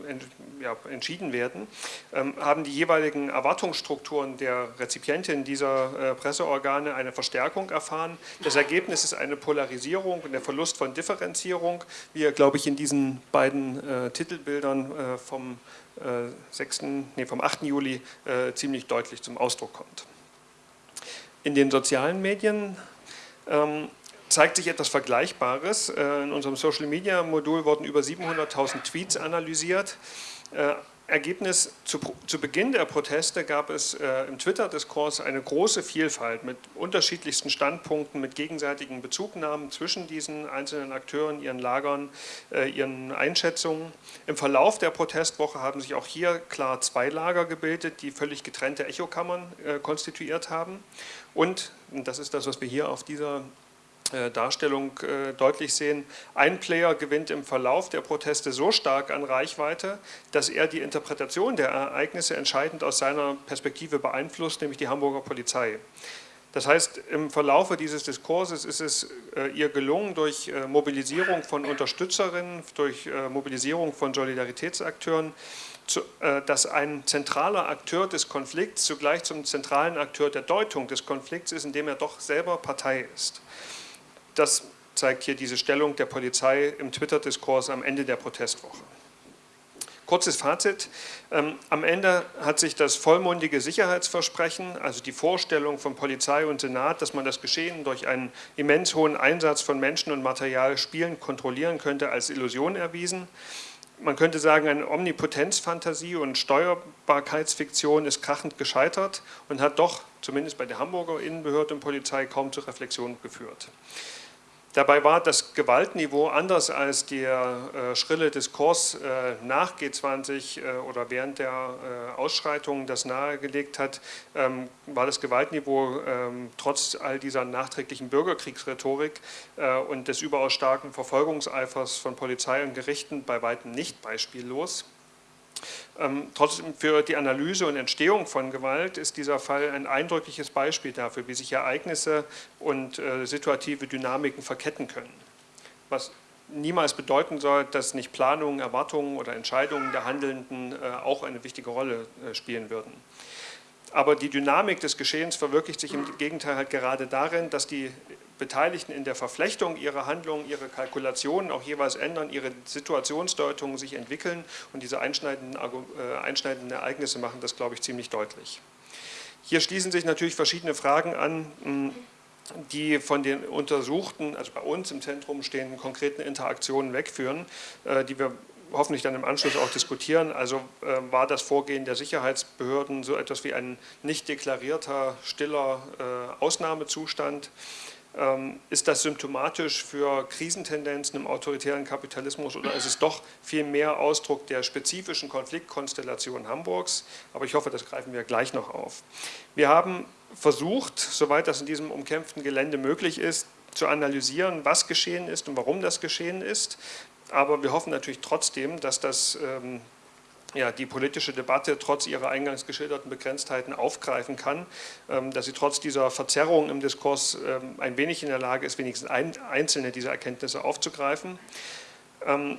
ent, ja, entschieden werden, ähm, haben die jeweiligen Erwartungsstrukturen der Rezipientin dieser äh, Presseorgane eine Verstärkung erfahren. Das Ergebnis ist eine Polarisierung und der Verlust von Differenzierung, wie er, glaube ich, in diesen beiden äh, Titelbildern äh, vom, 6., äh, nee, vom 8. Juli äh, ziemlich deutlich zum Ausdruck kommt. In den sozialen Medien ähm, zeigt sich etwas Vergleichbares. Äh, in unserem Social Media Modul wurden über 700.000 Tweets analysiert. Äh, Ergebnis, zu, zu, Beginn der Proteste gab es äh, im Twitter-Diskurs eine große Vielfalt mit unterschiedlichsten Standpunkten, mit gegenseitigen Bezugnahmen zwischen diesen einzelnen Akteuren, ihren Lagern, äh, ihren Einschätzungen. Im Verlauf der Protestwoche haben sich auch hier klar zwei Lager gebildet, die völlig getrennte Echokammern äh, konstituiert haben. Und, und das ist das, was wir hier auf dieser Darstellung äh, deutlich sehen, ein Player gewinnt im Verlauf der Proteste so stark an Reichweite, dass er die Interpretation der Ereignisse entscheidend aus seiner Perspektive beeinflusst, nämlich die Hamburger Polizei. Das heißt, im Verlaufe dieses Diskurses ist es äh, ihr gelungen, durch Mobilisierung von Unterstützerinnen, durch Mobilisierung von Solidaritätsakteuren, dass ein zentraler Akteur des Konflikts zugleich zum zentralen Akteur der Deutung des Konflikts ist, indem er doch selber Partei ist. Das zeigt hier diese Stellung der Polizei im Twitter-Diskurs am Ende der Protestwoche. Kurzes Fazit. Ähm, am Ende hat sich das vollmundige Sicherheitsversprechen, also die Vorstellung von Polizei und Senat, dass man das Geschehen durch einen immens hohen Einsatz von Menschen und Material spielen, kontrollieren könnte, als Illusion erwiesen. Man könnte sagen, eine Omnipotenzfantasie und Steuerbarkeitsfiktion ist krachend gescheitert und hat doch, zumindest bei der Hamburger Innenbehörde und Polizei, kaum zur Reflexion geführt. Dabei war das Gewaltniveau anders als der äh, schrille Diskurs äh, nach G20 äh, oder während der äh, Ausschreitungen das nahegelegt hat, ähm, war das Gewaltniveau ähm, trotz all dieser nachträglichen Bürgerkriegsrhetorik äh, und des überaus starken Verfolgungseifers von Polizei und Gerichten bei weitem nicht beispiellos. Ähm, trotzdem für die Analyse und Entstehung von Gewalt ist dieser Fall ein eindrückliches Beispiel dafür, wie sich Ereignisse und äh, situative Dynamiken verketten können. Was niemals bedeuten soll, dass nicht Planungen, Erwartungen oder Entscheidungen der Handelnden äh, auch eine wichtige Rolle äh, spielen würden. Aber die Dynamik des Geschehens verwirklicht sich im Gegenteil halt gerade darin, dass die Beteiligten in der Verflechtung ihrer Handlungen, ihre Kalkulationen auch jeweils ändern, ihre Situationsdeutungen sich entwickeln und diese einschneidenden, äh, einschneidenden Ereignisse machen das, glaube ich, ziemlich deutlich. Hier schließen sich natürlich verschiedene Fragen an, die von den untersuchten, also bei uns im Zentrum stehenden konkreten Interaktionen wegführen, äh, die wir hoffentlich dann im Anschluss auch diskutieren. Also äh, war das Vorgehen der Sicherheitsbehörden so etwas wie ein nicht deklarierter, stiller Ausnahmezustand? Ähm, ist das symptomatisch für Krisentendenzen im autoritären Kapitalismus oder ist es doch viel mehr Ausdruck der spezifischen Konfliktkonstellation Hamburgs? Aber ich hoffe, das greifen wir gleich noch auf. Wir haben versucht, soweit das in diesem umkämpften Gelände möglich ist, zu analysieren, was geschehen ist und warum das geschehen ist. Aber wir hoffen natürlich trotzdem, dass das ähm, ja, die politische Debatte trotz ihrer eingangs geschilderten Begrenztheiten aufgreifen kann, ähm, dass sie trotz dieser Verzerrung im Diskurs ähm, ein wenig in der Lage ist, wenigstens einzelne dieser Erkenntnisse aufzugreifen. Ähm,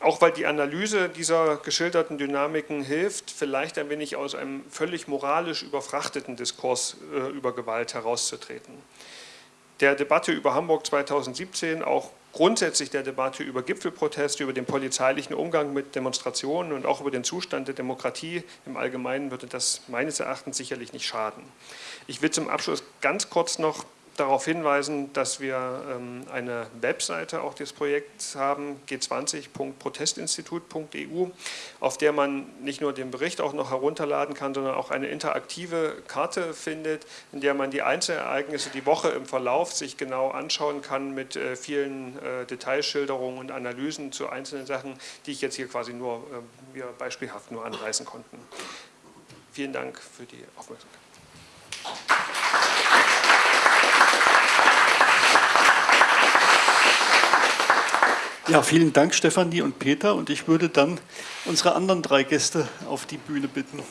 auch weil die Analyse dieser geschilderten Dynamiken hilft, vielleicht ein wenig aus einem völlig moralisch überfrachteten Diskurs äh, über Gewalt herauszutreten. Der Debatte über Hamburg 2017, auch grundsätzlich der Debatte über Gipfelproteste, über den polizeilichen Umgang mit Demonstrationen und auch über den Zustand der Demokratie im Allgemeinen würde das meines Erachtens sicherlich nicht schaden. Ich will zum Abschluss ganz kurz noch darauf hinweisen, dass wir ähm, eine Webseite auch des Projekts haben, g20.protestinstitut.eu, auf der man nicht nur den Bericht auch noch herunterladen kann, sondern auch eine interaktive Karte findet, in der man die Einzelereignisse die Woche im Verlauf sich genau anschauen kann mit äh, vielen äh, Detailschilderungen und Analysen zu einzelnen Sachen, die ich jetzt hier quasi nur äh, beispielhaft nur anreißen konnten. Vielen Dank für die Aufmerksamkeit. Ja, vielen Dank Stefanie und Peter und ich würde dann unsere anderen drei Gäste auf die Bühne bitten.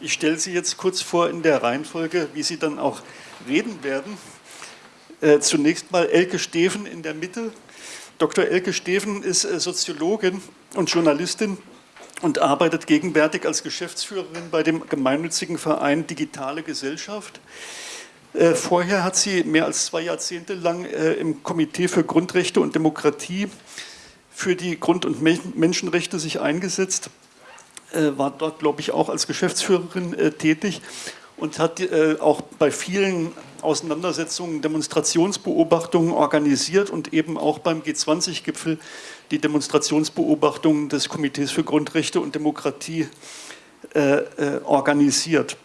Ich stelle Sie jetzt kurz vor in der Reihenfolge, wie Sie dann auch reden werden. Äh, zunächst mal Elke Steven in der Mitte, Dr. Elke Steven ist äh, Soziologin und Journalistin und arbeitet gegenwärtig als Geschäftsführerin bei dem gemeinnützigen Verein Digitale Gesellschaft. Äh, vorher hat sie mehr als zwei Jahrzehnte lang äh, im Komitee für Grundrechte und Demokratie für die Grund- und Menschenrechte sich eingesetzt, war dort, glaube ich, auch als Geschäftsführerin tätig und hat auch bei vielen Auseinandersetzungen, Demonstrationsbeobachtungen organisiert und eben auch beim G20-Gipfel die Demonstrationsbeobachtungen des Komitees für Grundrechte und Demokratie äh, äh, organisiert.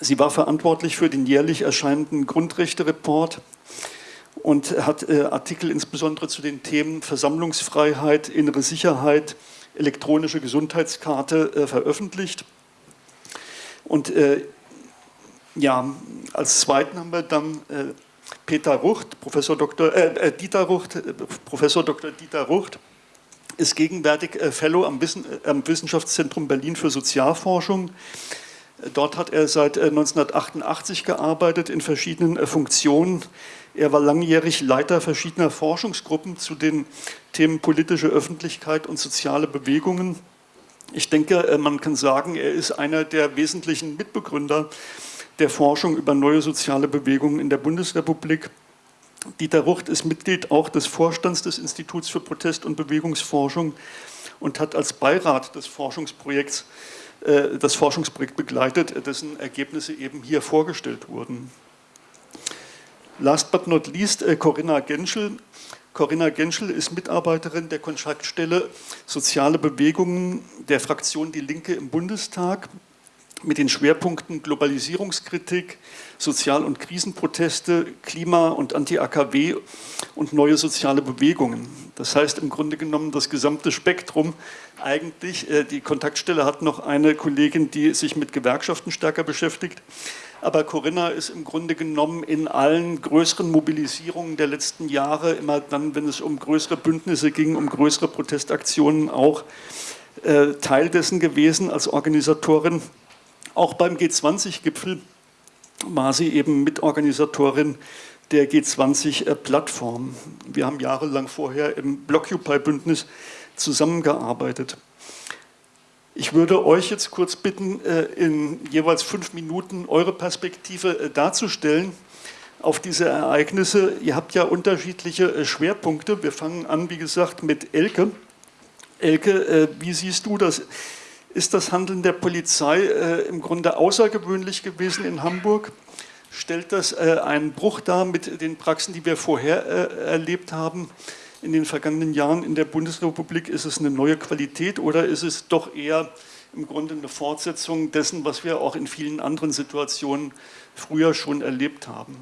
Sie war verantwortlich für den jährlich erscheinenden Grundrechte-Report und hat äh, Artikel insbesondere zu den Themen Versammlungsfreiheit, innere Sicherheit, elektronische Gesundheitskarte äh, veröffentlicht. Und äh, ja, als zweiten haben wir dann äh, Peter Rucht, Professor Dr., äh, äh, Dieter Rucht, äh, Professor Dr. Dieter Rucht ist gegenwärtig äh, Fellow am, Wissen, äh, am, Wissenschaftszentrum Berlin für Sozialforschung. Dort hat er seit 1988 gearbeitet in verschiedenen Funktionen. Er war langjährig Leiter verschiedener Forschungsgruppen zu den Themen politische Öffentlichkeit und soziale Bewegungen. Ich denke, man kann sagen, er ist einer der wesentlichen Mitbegründer der Forschung über neue soziale Bewegungen in der Bundesrepublik. Dieter Rucht ist Mitglied auch des Vorstands des Instituts für Protest- und Bewegungsforschung und hat als Beirat des Forschungsprojekts äh, das Forschungsprojekt begleitet, dessen Ergebnisse eben hier vorgestellt wurden. Last but not least äh, Corinna Genschel. Corinna Genschel ist Mitarbeiterin der Kontaktstelle Soziale Bewegungen der Fraktion Die Linke im Bundestag mit den Schwerpunkten Globalisierungskritik, Sozial- und Krisenproteste, Klima- und Anti-AKW und neue soziale Bewegungen. Das heißt im Grunde genommen das gesamte Spektrum. Eigentlich, äh, die Kontaktstelle hat noch eine Kollegin, die sich mit Gewerkschaften stärker beschäftigt. Aber Corinna ist im Grunde genommen in allen größeren Mobilisierungen der letzten Jahre, immer dann, wenn es um größere Bündnisse ging, um größere Protestaktionen auch, äh, Teil dessen gewesen als Organisatorin auch beim G20-Gipfel war sie eben Mitorganisatorin der G20-Plattform. Wir haben jahrelang vorher im Blockupy-Bündnis zusammengearbeitet. Ich würde euch jetzt kurz bitten, äh, in jeweils fünf Minuten eure Perspektive äh, darzustellen auf diese Ereignisse. Ihr habt ja unterschiedliche äh, Schwerpunkte. Wir fangen an, wie gesagt, mit Elke. Elke, wie siehst du das? Ist das Handeln der Polizei äh, im Grunde außergewöhnlich gewesen in Hamburg. stellt das äh, einen Bruch dar mit den Praxen, die wir vorher äh, erlebt haben? In den vergangenen Jahren in der Bundesrepublik ist es eine neue Qualität oder ist es doch eher im Grunde eine Fortsetzung dessen, was wir auch in vielen anderen Situationen früher schon erlebt haben?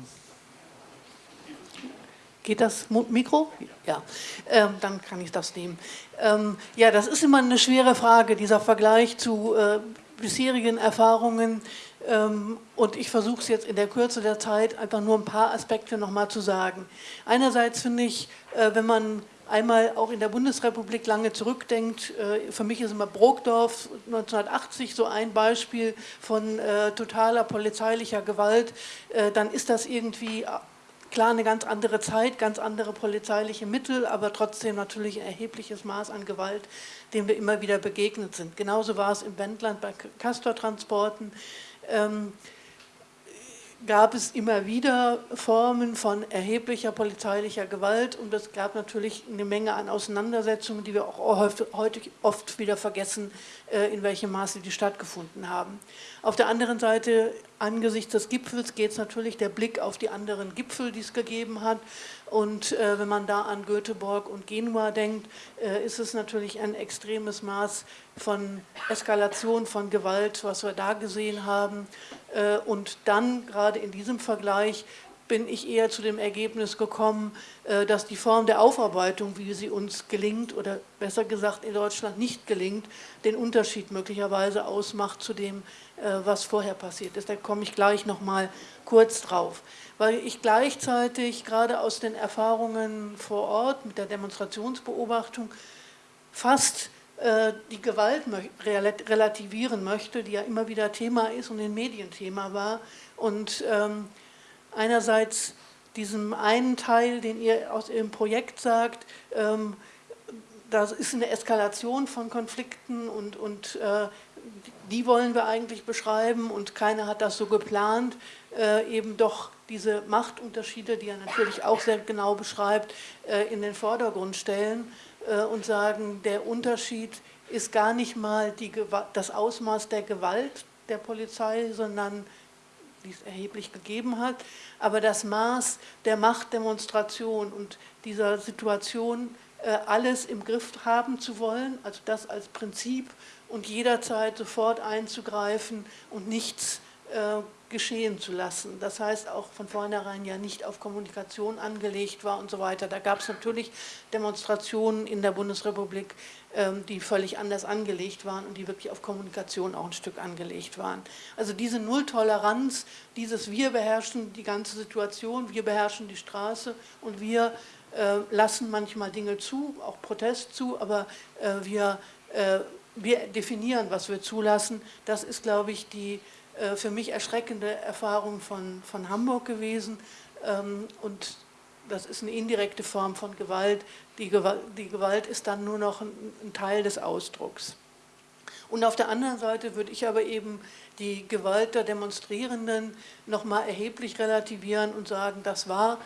Geht das Mikro? Ja, ähm, dann kann ich das nehmen. Ähm, ja, das ist immer eine schwere Frage, dieser Vergleich zu äh, bisherigen Erfahrungen ähm, und ich versuche es jetzt in der Kürze der Zeit einfach nur ein paar Aspekte nochmal zu sagen. Einerseits finde ich, äh, wenn man einmal auch in der Bundesrepublik lange zurückdenkt, äh, für mich ist immer Brokdorf 1980 so ein Beispiel von äh, totaler polizeilicher Gewalt, dann ist das irgendwie klar eine ganz andere Zeit, ganz andere polizeiliche Mittel, aber trotzdem natürlich ein erhebliches Maß an Gewalt, dem wir immer wieder begegnet sind. Genauso war es im Wendland bei Castortransporten. Ähm, gab es immer wieder Formen von erheblicher polizeilicher Gewalt und es gab natürlich eine Menge an Auseinandersetzungen, die wir auch heute oft wieder vergessen, äh, in welchem Maße die stattgefunden haben. Auf der anderen Seite, angesichts des Gipfels, geht es natürlich der Blick auf die anderen Gipfel, die es gegeben hat. Und äh, wenn man da an Göteborg und Genua denkt, äh, ist es natürlich ein extremes Maß von Eskalation von Gewalt, was wir da gesehen haben. Äh, und dann, gerade in diesem Vergleich, bin ich eher zu dem Ergebnis gekommen, äh, dass die Form der Aufarbeitung, wie sie uns gelingt, oder besser gesagt in Deutschland nicht gelingt, den Unterschied möglicherweise ausmacht zu dem, äh, was vorher passiert ist. Da komme ich gleich noch mal kurz drauf. Weil ich gleichzeitig gerade aus den Erfahrungen vor Ort mit der Demonstrationsbeobachtung fast äh, die Gewalt relativieren möchte, die ja immer wieder Thema ist und in Medien Thema war. Und ähm, einerseits diesem einen Teil, den ihr aus Ihrem Projekt sagt, ähm, das ist eine Eskalation von Konflikten und, und äh, die wollen wir eigentlich beschreiben und keiner hat das so geplant, äh, eben doch diese Machtunterschiede, die er natürlich auch sehr genau beschreibt, äh, in den Vordergrund stellen. Äh, und sagen, der Unterschied ist gar nicht mal die, das Ausmaß der Gewalt der Polizei, sondern die es erheblich gegeben hat, aber das Maß der Machtdemonstration und dieser Situation, äh, alles im Griff haben zu wollen, also das als Prinzip und jederzeit sofort einzugreifen und nichts geschehen zu lassen. Das heißt auch von vornherein ja nicht auf Kommunikation angelegt war und so weiter. Da gab es natürlich Demonstrationen in der Bundesrepublik, ähm, die völlig anders angelegt waren und die wirklich auf Kommunikation auch ein Stück angelegt waren. Also diese Nulltoleranz, dieses wir beherrschen die ganze Situation, wir beherrschen die Straße und wir äh, lassen manchmal Dinge zu, auch Protest zu, aber äh, wir, äh, wir definieren, was wir zulassen. Das ist, glaube ich, die für mich erschreckende Erfahrung von, von Hamburg gewesen. Ähm, und das ist eine indirekte Form von Gewalt. Die, Gewalt. die Gewalt ist dann nur noch ein, ein Teil des Ausdrucks. Und auf der anderen Seite würde ich aber eben die Gewalt der Demonstrierenden nochmal erheblich relativieren und sagen, das war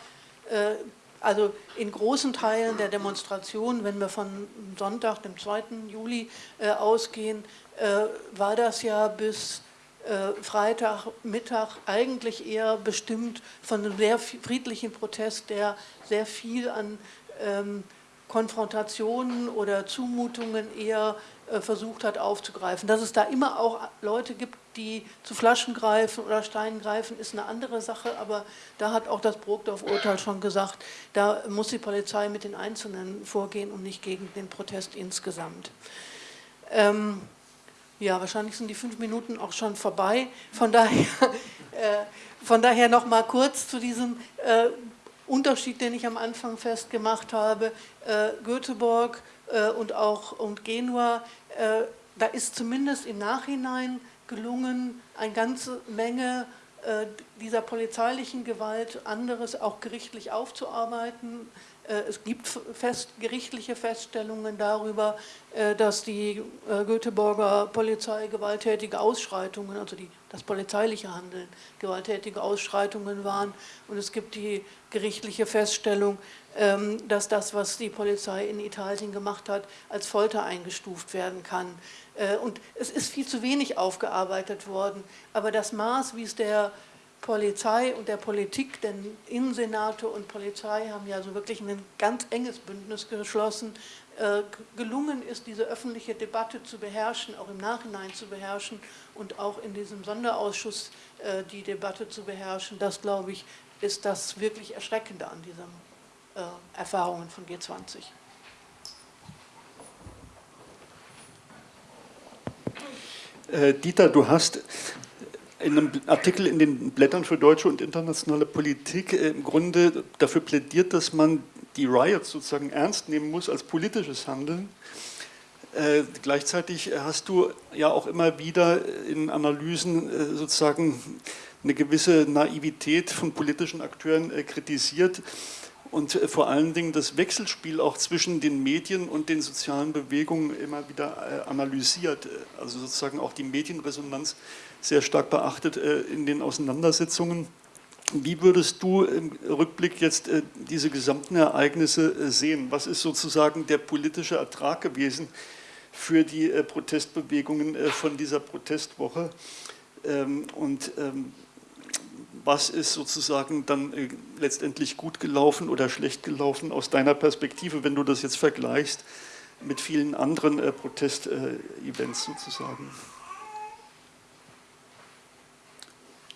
äh, also in großen Teilen der Demonstration, wenn wir von Sonntag, dem 2. Juli äh, ausgehen, äh, war das ja bis äh, Freitagmittag eigentlich eher bestimmt von einem sehr friedlichen Protest, der sehr viel an ähm, Konfrontationen oder Zumutungen eher äh, versucht hat aufzugreifen. Dass es da immer auch Leute gibt, die zu Flaschen greifen oder Steinen greifen, ist eine andere Sache, aber da hat auch das Brokdorf-Urteil schon gesagt, da muss die Polizei mit den Einzelnen vorgehen und nicht gegen den Protest insgesamt. Ähm, ja, wahrscheinlich sind die fünf Minuten auch schon vorbei. Von daher, äh, von daher noch mal kurz zu diesem äh, Unterschied, den ich am Anfang festgemacht habe. Äh, Göteborg äh, und auch und Genua, äh, da ist zumindest im Nachhinein gelungen, eine ganze Menge äh, dieser polizeilichen Gewalt, anderes auch gerichtlich aufzuarbeiten, es gibt fest, gerichtliche Feststellungen darüber, äh, dass die äh, Göteborger Polizei gewalttätige Ausschreitungen, also die, das polizeiliche Handeln, gewalttätige Ausschreitungen waren. Und es gibt die gerichtliche Feststellung, ähm, dass das, was die Polizei in Italien gemacht hat, als Folter eingestuft werden kann. Und es ist viel zu wenig aufgearbeitet worden. Aber das Maß, wie es der Polizei und der Politik, denn Innensenate und Polizei haben ja so wirklich ein ganz enges Bündnis geschlossen, äh, gelungen ist, diese öffentliche Debatte zu beherrschen, auch im Nachhinein zu beherrschen und auch in diesem Sonderausschuss äh, die Debatte zu beherrschen. Das, glaube ich, ist das wirklich Erschreckende an diesen äh, Erfahrungen von G20. Dieter, du hast in einem Artikel in den Blättern für deutsche und internationale Politik im Grunde dafür plädiert, dass man die Riots sozusagen ernst nehmen muss als politisches Handeln. Äh, gleichzeitig hast du ja auch immer wieder in Analysen äh, sozusagen eine gewisse Naivität von politischen Akteuren äh, kritisiert und äh, vor allen Dingen das Wechselspiel auch zwischen den Medien und den sozialen Bewegungen immer wieder äh, analysiert. Also sozusagen auch die Medienresonanz sehr stark beachtet äh, in den Auseinandersetzungen. Wie würdest du im Rückblick jetzt äh, diese gesamten Ereignisse äh, sehen? Was ist sozusagen der politische Ertrag gewesen für die Protestbewegungen von dieser Protestwoche? Ähm, und ähm, was ist sozusagen dann letztendlich gut gelaufen oder schlecht gelaufen aus deiner Perspektive, wenn du das jetzt vergleichst mit vielen anderen Protestevents sozusagen?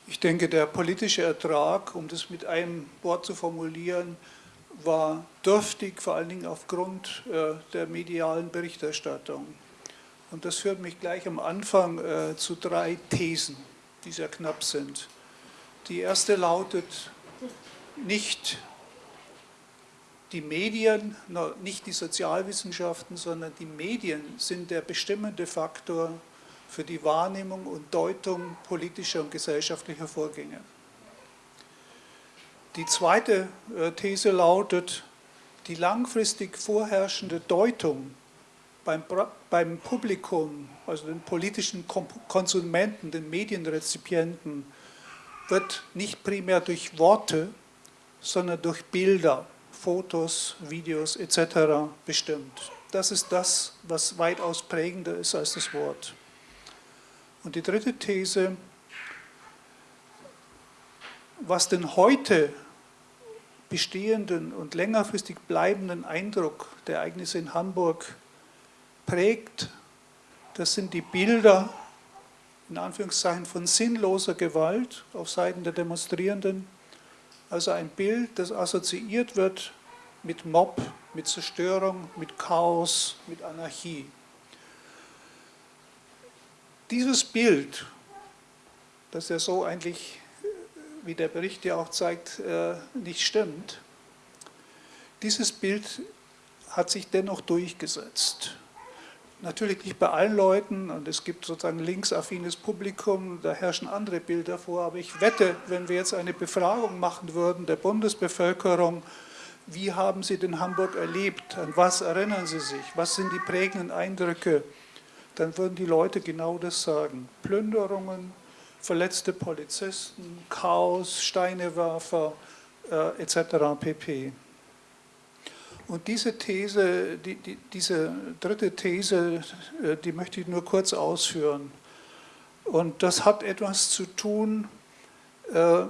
Ich denke, der politische Ertrag, um das mit einem Wort zu formulieren, war dürftig, vor allen Dingen aufgrund äh, der medialen Berichterstattung. Und das führt mich gleich am Anfang äh, zu drei Thesen, die sehr knapp sind. Die erste lautet, nicht die Medien, nicht die Sozialwissenschaften, sondern die Medien sind der bestimmende Faktor für die Wahrnehmung und Deutung politischer und gesellschaftlicher Vorgänge. Die zweite äh, These lautet, die langfristig vorherrschende Deutung beim, beim Publikum, also den politischen Konsumenten, den Medienrezipienten, wird nicht primär durch Worte, sondern durch Bilder, Fotos, Videos etc. bestimmt. Das ist das, was weitaus prägender ist als das Wort. Und die dritte These, was den heute bestehenden und längerfristig bleibenden Eindruck der Ereignisse in Hamburg prägt, das sind die Bilder, in Anführungszeichen, von sinnloser Gewalt auf Seiten der Demonstrierenden. Also ein Bild, das assoziiert wird mit Mob, mit Zerstörung, mit Chaos, mit Anarchie. Dieses Bild, das ja so eigentlich, wie der Bericht ja auch zeigt, äh, nicht stimmt, dieses Bild hat sich dennoch durchgesetzt. Natürlich nicht bei allen Leuten und es gibt sozusagen linksaffines Publikum, da herrschen andere Bilder vor, aber ich wette, wenn wir jetzt eine Befragung machen würden der Bundesbevölkerung, wie haben Sie den Hamburg erlebt, an was erinnern Sie sich, was sind die prägenden Eindrücke, dann würden die Leute genau das sagen. Plünderungen, verletzte Polizisten, Chaos, Steinewerfer äh, etc. pp. Und diese These, die, die, diese dritte These, äh, die möchte ich nur kurz ausführen. Und das hat etwas zu tun, äh,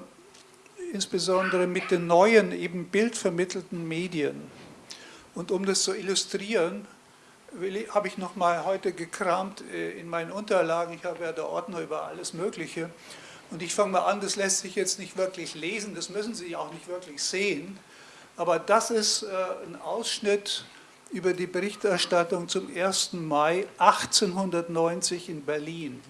insbesondere mit den neuen, eben bildvermittelten Medien. Und um das zu illustrieren, habe ich noch mal heute gekramt äh, in meinen Unterlagen. Ich habe ja der Ordner über alles Mögliche. Und ich fange mal an, das lässt sich jetzt nicht wirklich lesen, das müssen Sie auch nicht wirklich sehen. Aber das ist äh, ein Ausschnitt über die Berichterstattung zum 1. Mai 1890 in Berlin.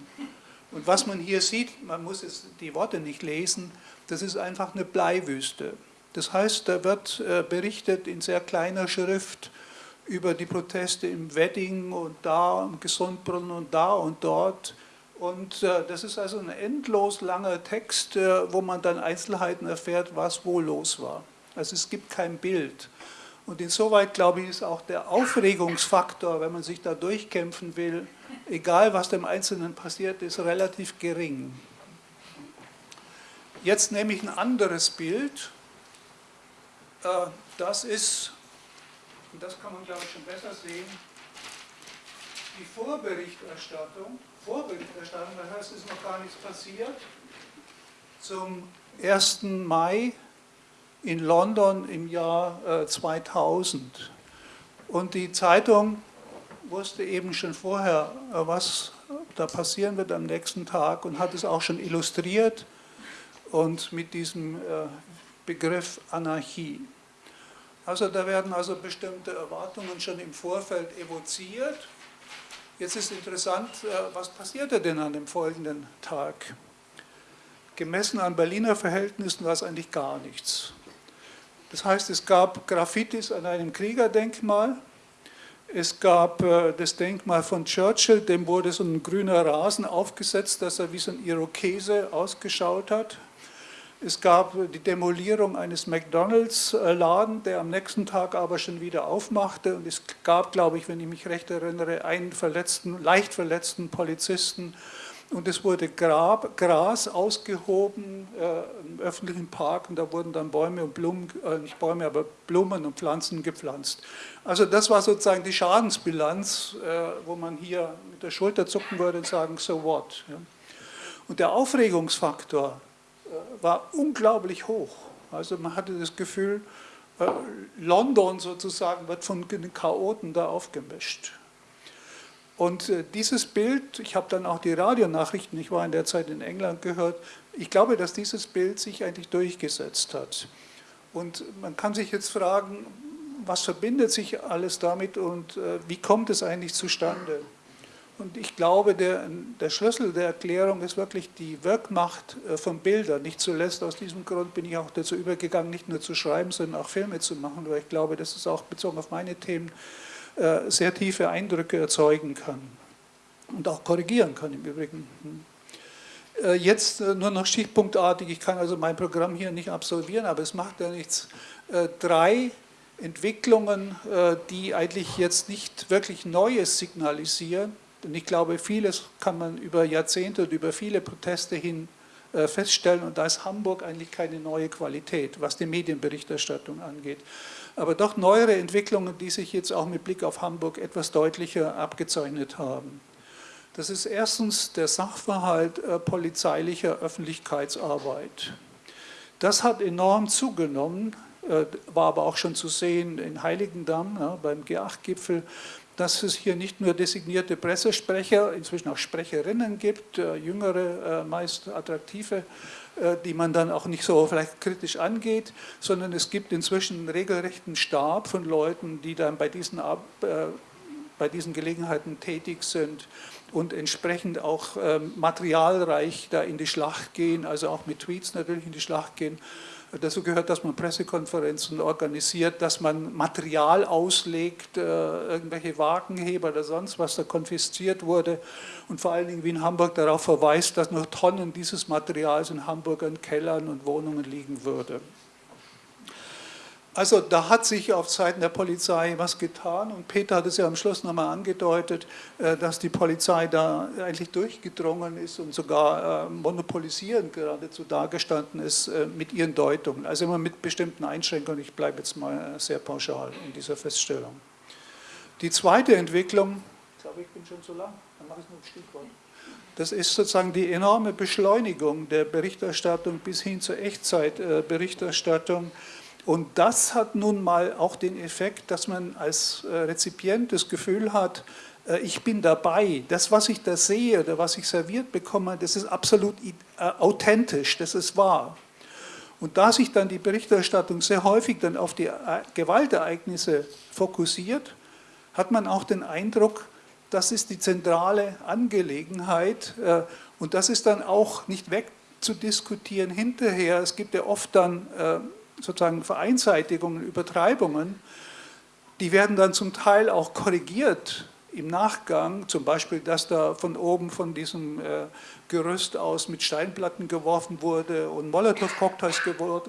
Und was man hier sieht, man muss jetzt die Worte nicht lesen, das ist einfach eine Bleiwüste. Das heißt, da wird äh, berichtet in sehr kleiner Schrift über die Proteste im Wedding und da im Gesundbrunnen und da und dort. Und äh, das ist also ein endlos langer Text, äh, wo man dann Einzelheiten erfährt, was wo los war. Also es gibt kein Bild. Und insoweit, glaube ich, ist auch der Aufregungsfaktor, wenn man sich da durchkämpfen will, egal was dem Einzelnen passiert ist, relativ gering. Jetzt nehme ich ein anderes Bild. Äh, das ist und das kann man glaube ich schon besser sehen, die Vorberichterstattung, Vorberichterstattung, das heißt, es ist noch gar nichts passiert, zum 1. Mai in London im Jahr 2000. Und die Zeitung wusste eben schon vorher, was da passieren wird am nächsten Tag und hat es auch schon illustriert und mit diesem Begriff Anarchie. Also da werden also bestimmte Erwartungen schon im Vorfeld evoziert. Jetzt ist interessant, äh, was passierte denn an dem folgenden Tag? Gemessen an Berliner Verhältnissen war es eigentlich gar nichts. Das heißt, es gab Graffitis an einem Kriegerdenkmal, es gab äh, das Denkmal von Churchill, dem wurde so ein grüner Rasen aufgesetzt, dass er wie so ein Irokese ausgeschaut hat. Es gab die Demolierung eines McDonalds-Laden, der am nächsten Tag aber schon wieder aufmachte. Und es gab, glaube ich, wenn ich mich recht erinnere, einen verletzten, leicht verletzten Polizisten. Und es wurde Grab, Gras ausgehoben äh, im öffentlichen Park und da wurden dann Bäume und Blumen, äh, nicht Bäume, aber Blumen und Pflanzen gepflanzt. Also das war sozusagen die Schadensbilanz, äh, wo man hier mit der Schulter zucken würde und sagen, so what. Ja. Und der Aufregungsfaktor äh, war unglaublich hoch. Also man hatte das Gefühl, äh, London sozusagen wird von den Chaoten da aufgemischt. Und äh, dieses Bild, ich habe dann auch die Radionachrichten, ich war in der Zeit in England gehört, ich glaube, dass dieses Bild sich eigentlich durchgesetzt hat. Und man kann sich jetzt fragen, was verbindet sich alles damit und wie kommt es eigentlich zustande? Und ich glaube, der, der, Schlüssel der Erklärung ist wirklich die Wirkmacht äh, von Bildern. Nicht zuletzt aus diesem Grund bin ich auch dazu übergegangen, nicht nur zu schreiben, sondern auch Filme zu machen, weil ich glaube, dass es auch bezogen auf meine Themen äh, sehr tiefe Eindrücke erzeugen kann und auch korrigieren kann im Übrigen. Hm. Äh, jetzt nur noch stichpunktartig, ich kann also mein Programm hier nicht absolvieren, aber es macht ja nichts. Drei Entwicklungen, die eigentlich jetzt nicht wirklich Neues signalisieren, und ich glaube, vieles kann man über Jahrzehnte und über viele Proteste hin äh, feststellen und da ist Hamburg eigentlich keine neue Qualität, was die Medienberichterstattung angeht. Aber doch neuere Entwicklungen, die sich jetzt auch mit Blick auf Hamburg etwas deutlicher abgezeichnet haben. Das ist erstens der Sachverhalt äh, polizeilicher Öffentlichkeitsarbeit. Das hat enorm zugenommen, äh, war aber auch schon zu sehen in Heiligendamm beim G8-Gipfel, dass es hier nicht nur designierte Pressesprecher, inzwischen auch Sprecherinnen gibt, äh, jüngere, äh, meist attraktive, äh, die man dann auch nicht so vielleicht kritisch angeht, sondern es gibt inzwischen einen regelrechten Stab von Leuten, die dann bei diesen, bei diesen Gelegenheiten tätig sind und entsprechend auch ähm, materialreich da in die Schlacht gehen, also auch mit Tweets natürlich in die Schlacht gehen Dazu gehört, dass man Pressekonferenzen organisiert, dass man Material auslegt, äh, irgendwelche Wagenheber oder sonst was da konfisziert wurde und vor allen Dingen wie in Hamburg darauf verweist, dass noch Tonnen dieses Materials in Hamburg in Kellern und Wohnungen liegen würde. Also da hat sich auf Seiten der Polizei was getan und Peter hat es ja am Schluss nochmal angedeutet, äh, dass die Polizei da eigentlich durchgedrungen ist und sogar äh, monopolisierend geradezu dargestanden ist äh, mit ihren Deutungen. Also immer mit bestimmten Einschränkungen, ich bleibe jetzt mal sehr pauschal in dieser Feststellung. Die zweite Entwicklung, ich glaube ich bin schon zu lang, dann mache ich nur ein Stichwort. Das ist sozusagen die enorme Beschleunigung der Berichterstattung bis hin zur Echtzeitberichterstattung. Und das hat nun mal auch den Effekt, dass man als äh, Rezipient das Gefühl hat, äh, ich bin dabei. Das, was ich da sehe oder was ich serviert bekomme, das ist absolut äh, authentisch, das ist wahr. Und da sich dann die Berichterstattung sehr häufig dann auf die Gewaltereignisse fokussiert, hat man auch den Eindruck, das ist die zentrale Angelegenheit und das ist dann auch nicht wegzudiskutieren hinterher. Es gibt ja oft dann sozusagen Vereinseitigungen, Übertreibungen, die werden dann zum Teil auch korrigiert im Nachgang, zum Beispiel, dass da von oben von diesem äh, Gerüst aus mit Steinplatten geworfen wurde und Molotow-Cocktails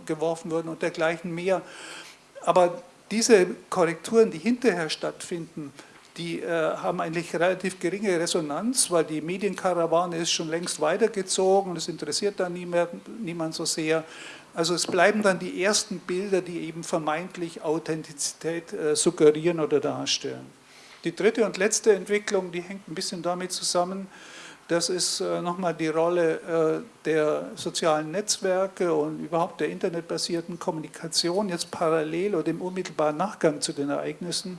geworfen wurden und dergleichen mehr. Aber diese Korrekturen, die hinterher stattfinden, die äh, haben eigentlich relativ geringe Resonanz, weil die Medienkarawane ist schon längst weitergezogen, es interessiert da niemand, niemand so sehr. Also es bleiben dann die ersten Bilder, die eben vermeintlich Authentizität äh, suggerieren oder darstellen. Die dritte und letzte Entwicklung, die hängt ein bisschen damit zusammen, Das ist äh, nochmal die Rolle äh, der sozialen Netzwerke und überhaupt der internetbasierten Kommunikation jetzt parallel oder im unmittelbaren Nachgang zu den Ereignissen.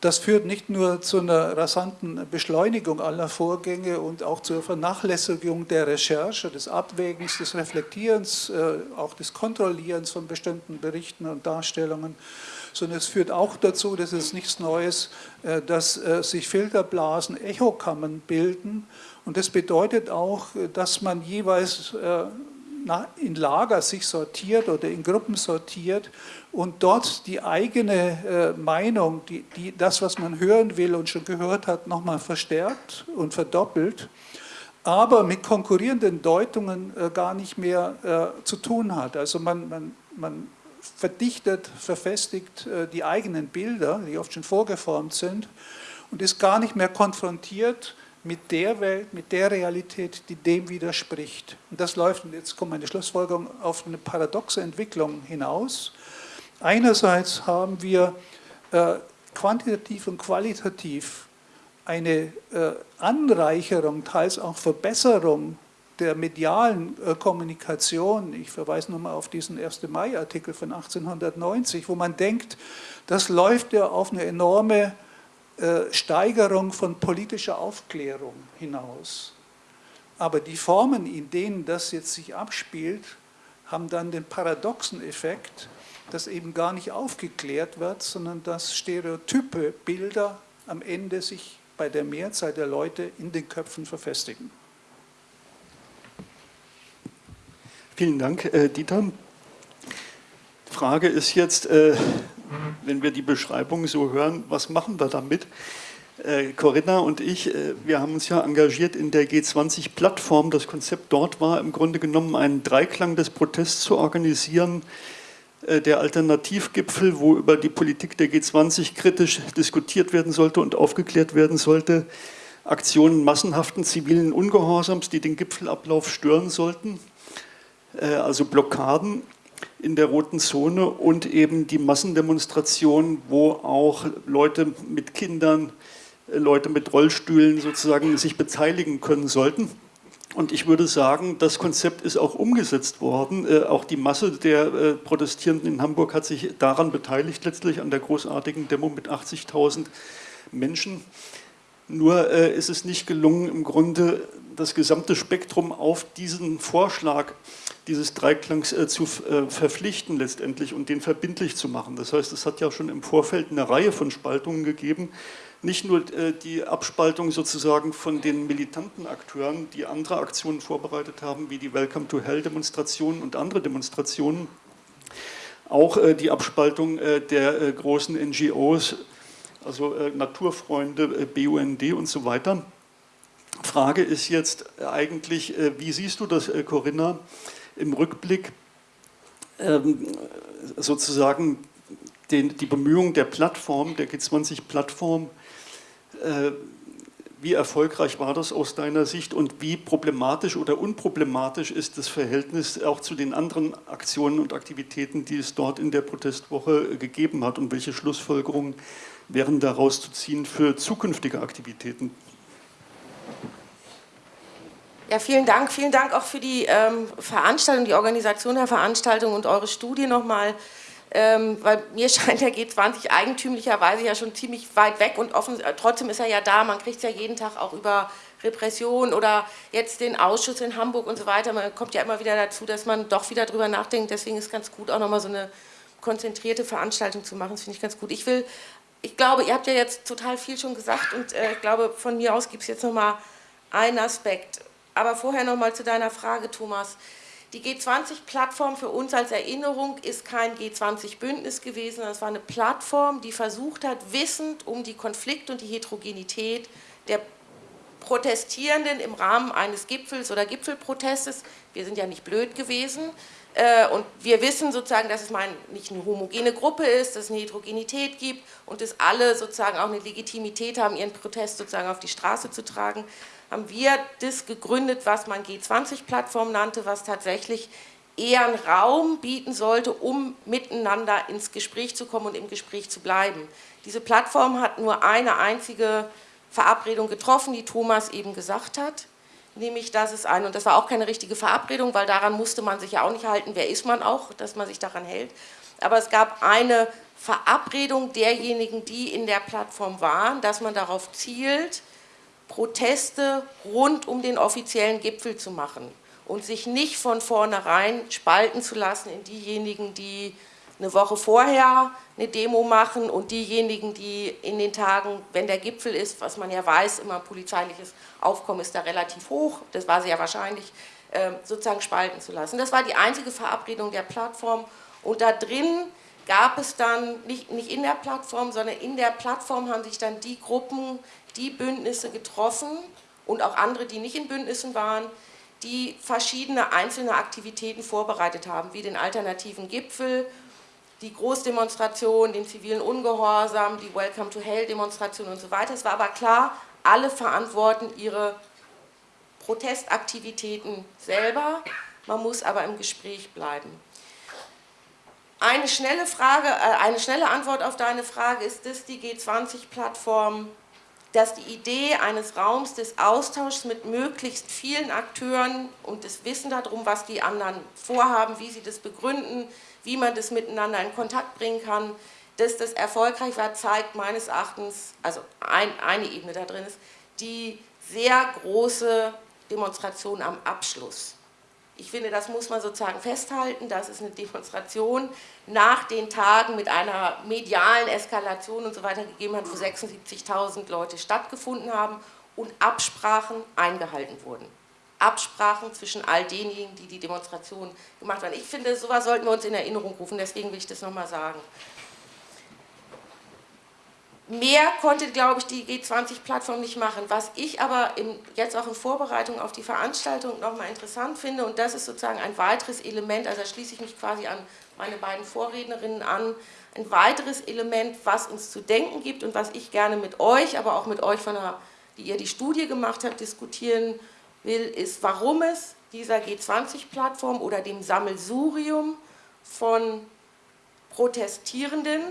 Das führt nicht nur zu einer rasanten Beschleunigung aller Vorgänge und auch zur Vernachlässigung der Recherche, des Abwägens, des Reflektierens, äh, auch des Kontrollierens von bestimmten Berichten und Darstellungen, sondern es führt auch dazu, das ist nichts Neues, äh, dass äh, sich Filterblasen, Echokammern bilden. Und das bedeutet auch, dass man jeweils in Lager sich sortiert oder in Gruppen sortiert und dort die eigene Meinung, die, die, das, was man hören will und schon gehört hat, nochmal verstärkt und verdoppelt, aber mit konkurrierenden Deutungen gar nicht mehr zu tun hat. Also man, man, man verdichtet, verfestigt äh, die eigenen Bilder, die oft schon vorgeformt sind und ist gar nicht mehr konfrontiert mit der Welt, mit der Realität, die dem widerspricht. Und das läuft, und jetzt kommt meine Schlussfolgerung, auf eine paradoxe Entwicklung hinaus. Einerseits haben wir äh, quantitativ und qualitativ eine äh, Anreicherung, teils auch Verbesserung der medialen äh, Kommunikation, ich verweise nochmal auf diesen 1. Mai-Artikel von 1890, wo man denkt, das läuft ja auf eine enorme äh, Steigerung von politischer Aufklärung hinaus. Aber die Formen, in denen das jetzt sich abspielt, haben dann den paradoxen Effekt, dass eben gar nicht aufgeklärt wird, sondern dass Stereotype, Bilder am Ende sich bei der Mehrzahl der Leute in den Köpfen verfestigen. Vielen Dank, äh, Dieter. Die Frage ist jetzt, äh, wenn wir die Beschreibung so hören, was machen wir damit? Äh, Corinna und ich, wir haben uns ja engagiert in der G20-Plattform. Das Konzept dort war im Grunde genommen einen Dreiklang des Protests zu organisieren. Äh, der Alternativgipfel, wo über die Politik der G20 kritisch diskutiert werden sollte und aufgeklärt werden sollte. Aktionen massenhaften zivilen Ungehorsams, die den Gipfelablauf stören sollten. Äh, also Blockaden in der roten Zone und eben die Massendemonstrationen, wo auch Leute mit Kindern, äh, Leute mit Rollstühlen sozusagen sich beteiligen können sollten. Und ich würde sagen, das Konzept ist auch umgesetzt worden. Äh, auch die Masse der äh, Protestierenden in Hamburg hat sich daran beteiligt, letztlich an der großartigen Demo mit 80.000 Menschen. Nur äh, ist es nicht gelungen, im Grunde das gesamte Spektrum auf diesen Vorschlag dieses Dreiklangs äh, zu äh, verpflichten letztendlich und den verbindlich zu machen. Das heißt, es hat ja schon im Vorfeld eine Reihe von Spaltungen gegeben, nicht nur äh, die Abspaltung sozusagen von den militanten Akteuren, die andere Aktionen vorbereitet haben, wie die Welcome to Hell Demonstrationen und andere Demonstrationen, auch äh, die Abspaltung äh, der großen NGOs, also Naturfreunde, BUND und so weiter. Frage ist jetzt eigentlich, wie siehst du das, Corinna, im Rückblick ähm, sozusagen den, die Bemühungen der Plattform, der G20-Plattform, äh, wie erfolgreich war das aus deiner Sicht und wie problematisch oder unproblematisch ist das Verhältnis auch zu den anderen Aktionen und Aktivitäten, die es dort in der Protestwoche gegeben hat und welche Schlussfolgerungen wären daraus zu ziehen für zukünftige Aktivitäten? Ja, vielen Dank. Vielen Dank auch für die ähm, Veranstaltung, die Organisation der Veranstaltung und eure Studie nochmal. Ähm, weil mir scheint der G20 eigentümlicherweise ja schon ziemlich weit weg und offen, äh, trotzdem ist er ja da. Man kriegt es ja jeden Tag auch über Repression oder jetzt den Ausschuss in Hamburg und so weiter. Man kommt ja immer wieder dazu, dass man doch wieder drüber nachdenkt. Deswegen ist es ganz gut, auch nochmal so eine konzentrierte Veranstaltung zu machen. Das finde ich ganz gut. Ich will, ich glaube, ihr habt ja jetzt total viel schon gesagt und äh, ich glaube, von mir aus gibt es jetzt nochmal einen Aspekt aber vorher noch mal zu deiner Frage, Thomas. Die G20-Plattform für uns als Erinnerung ist kein G20-Bündnis gewesen, es war eine Plattform, die versucht hat, wissend um die Konflikte und die Heterogenität der Protestierenden im Rahmen eines Gipfels oder Gipfelprotestes, wir sind ja nicht blöd gewesen, äh, und wir wissen sozusagen, dass es nicht eine homogene Gruppe ist, dass es eine Heterogenität gibt und dass alle sozusagen auch eine Legitimität haben, ihren Protest sozusagen auf die Straße zu tragen haben wir das gegründet, was man G20-Plattform nannte, was tatsächlich eher einen Raum bieten sollte, um miteinander ins Gespräch zu kommen und im Gespräch zu bleiben. Diese Plattform hat nur eine einzige Verabredung getroffen, die Thomas eben gesagt hat. Nämlich, dass es eine, und das war auch keine richtige Verabredung, weil daran musste man sich ja auch nicht halten, wer ist man auch, dass man sich daran hält. Aber es gab eine Verabredung derjenigen, die in der Plattform waren, dass man darauf zielt, Proteste rund um den offiziellen Gipfel zu machen und sich nicht von vornherein spalten zu lassen in diejenigen, die eine Woche vorher eine Demo machen und diejenigen, die in den Tagen, wenn der Gipfel ist, was man ja weiß, immer polizeiliches Aufkommen ist da relativ hoch, das war sehr wahrscheinlich, ähm, sozusagen spalten zu lassen. Das war die einzige Verabredung der Plattform und da drin gab es dann, nicht, nicht in der Plattform, sondern in der Plattform haben sich dann die Gruppen, die Bündnisse getroffen und auch andere, die nicht in Bündnissen waren, die verschiedene einzelne Aktivitäten vorbereitet haben, wie den alternativen Gipfel, die Großdemonstration, den zivilen Ungehorsam, die Welcome to Hell Demonstration und so weiter. Es war aber klar, alle verantworten ihre Protestaktivitäten selber, man muss aber im Gespräch bleiben. Eine schnelle Frage, äh, eine schnelle Antwort auf deine Frage ist das die G20-Plattform dass die Idee eines Raums des Austauschs mit möglichst vielen Akteuren und das Wissen darum, was die anderen vorhaben, wie sie das begründen, wie man das miteinander in Kontakt bringen kann, dass das erfolgreich war, zeigt meines Erachtens, also ein, eine Ebene da drin ist, die sehr große Demonstration am Abschluss. Ich finde, das muss man sozusagen festhalten, dass es eine Demonstration nach den Tagen mit einer medialen Eskalation und so weiter gegeben hat, wo 76.000 Leute stattgefunden haben und Absprachen eingehalten wurden. Absprachen zwischen all denjenigen, die die Demonstration gemacht haben. Ich finde, sowas sollten wir uns in Erinnerung rufen, deswegen will ich das nochmal sagen. Mehr konnte, glaube ich, die G20-Plattform nicht machen. Was ich aber im, jetzt auch in Vorbereitung auf die Veranstaltung nochmal interessant finde, und das ist sozusagen ein weiteres Element, also da schließe ich mich quasi an meine beiden Vorrednerinnen an, ein weiteres Element, was uns zu denken gibt und was ich gerne mit euch, aber auch mit euch, von der, die ihr die Studie gemacht habt, diskutieren will, ist, warum es dieser G20-Plattform oder dem Sammelsurium von Protestierenden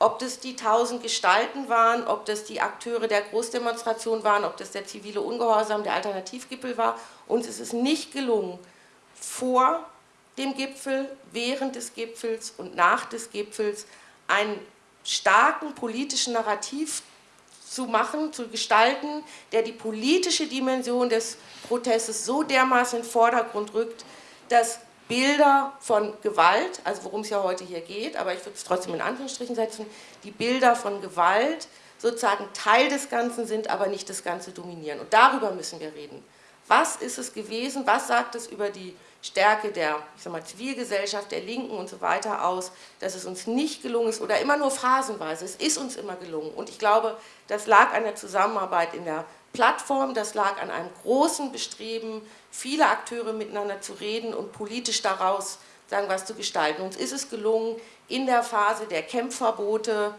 ob das die tausend Gestalten waren, ob das die Akteure der Großdemonstration waren, ob das der zivile Ungehorsam, der Alternativgipfel war. Uns ist es nicht gelungen, vor dem Gipfel, während des Gipfels und nach des Gipfels einen starken politischen Narrativ zu machen, zu gestalten, der die politische Dimension des Protestes so dermaßen in den Vordergrund rückt, dass Bilder von Gewalt, also worum es ja heute hier geht, aber ich würde es trotzdem in Anführungsstrichen setzen, die Bilder von Gewalt sozusagen Teil des Ganzen sind, aber nicht das Ganze dominieren. Und darüber müssen wir reden. Was ist es gewesen, was sagt es über die Stärke der ich sag mal, Zivilgesellschaft, der Linken und so weiter aus, dass es uns nicht gelungen ist oder immer nur phasenweise, es ist uns immer gelungen. Und ich glaube, das lag an der Zusammenarbeit in der Plattform, das lag an einem großen Bestreben, viele Akteure miteinander zu reden und politisch daraus sagen was zu gestalten. Uns ist es gelungen, in der Phase der Campverbote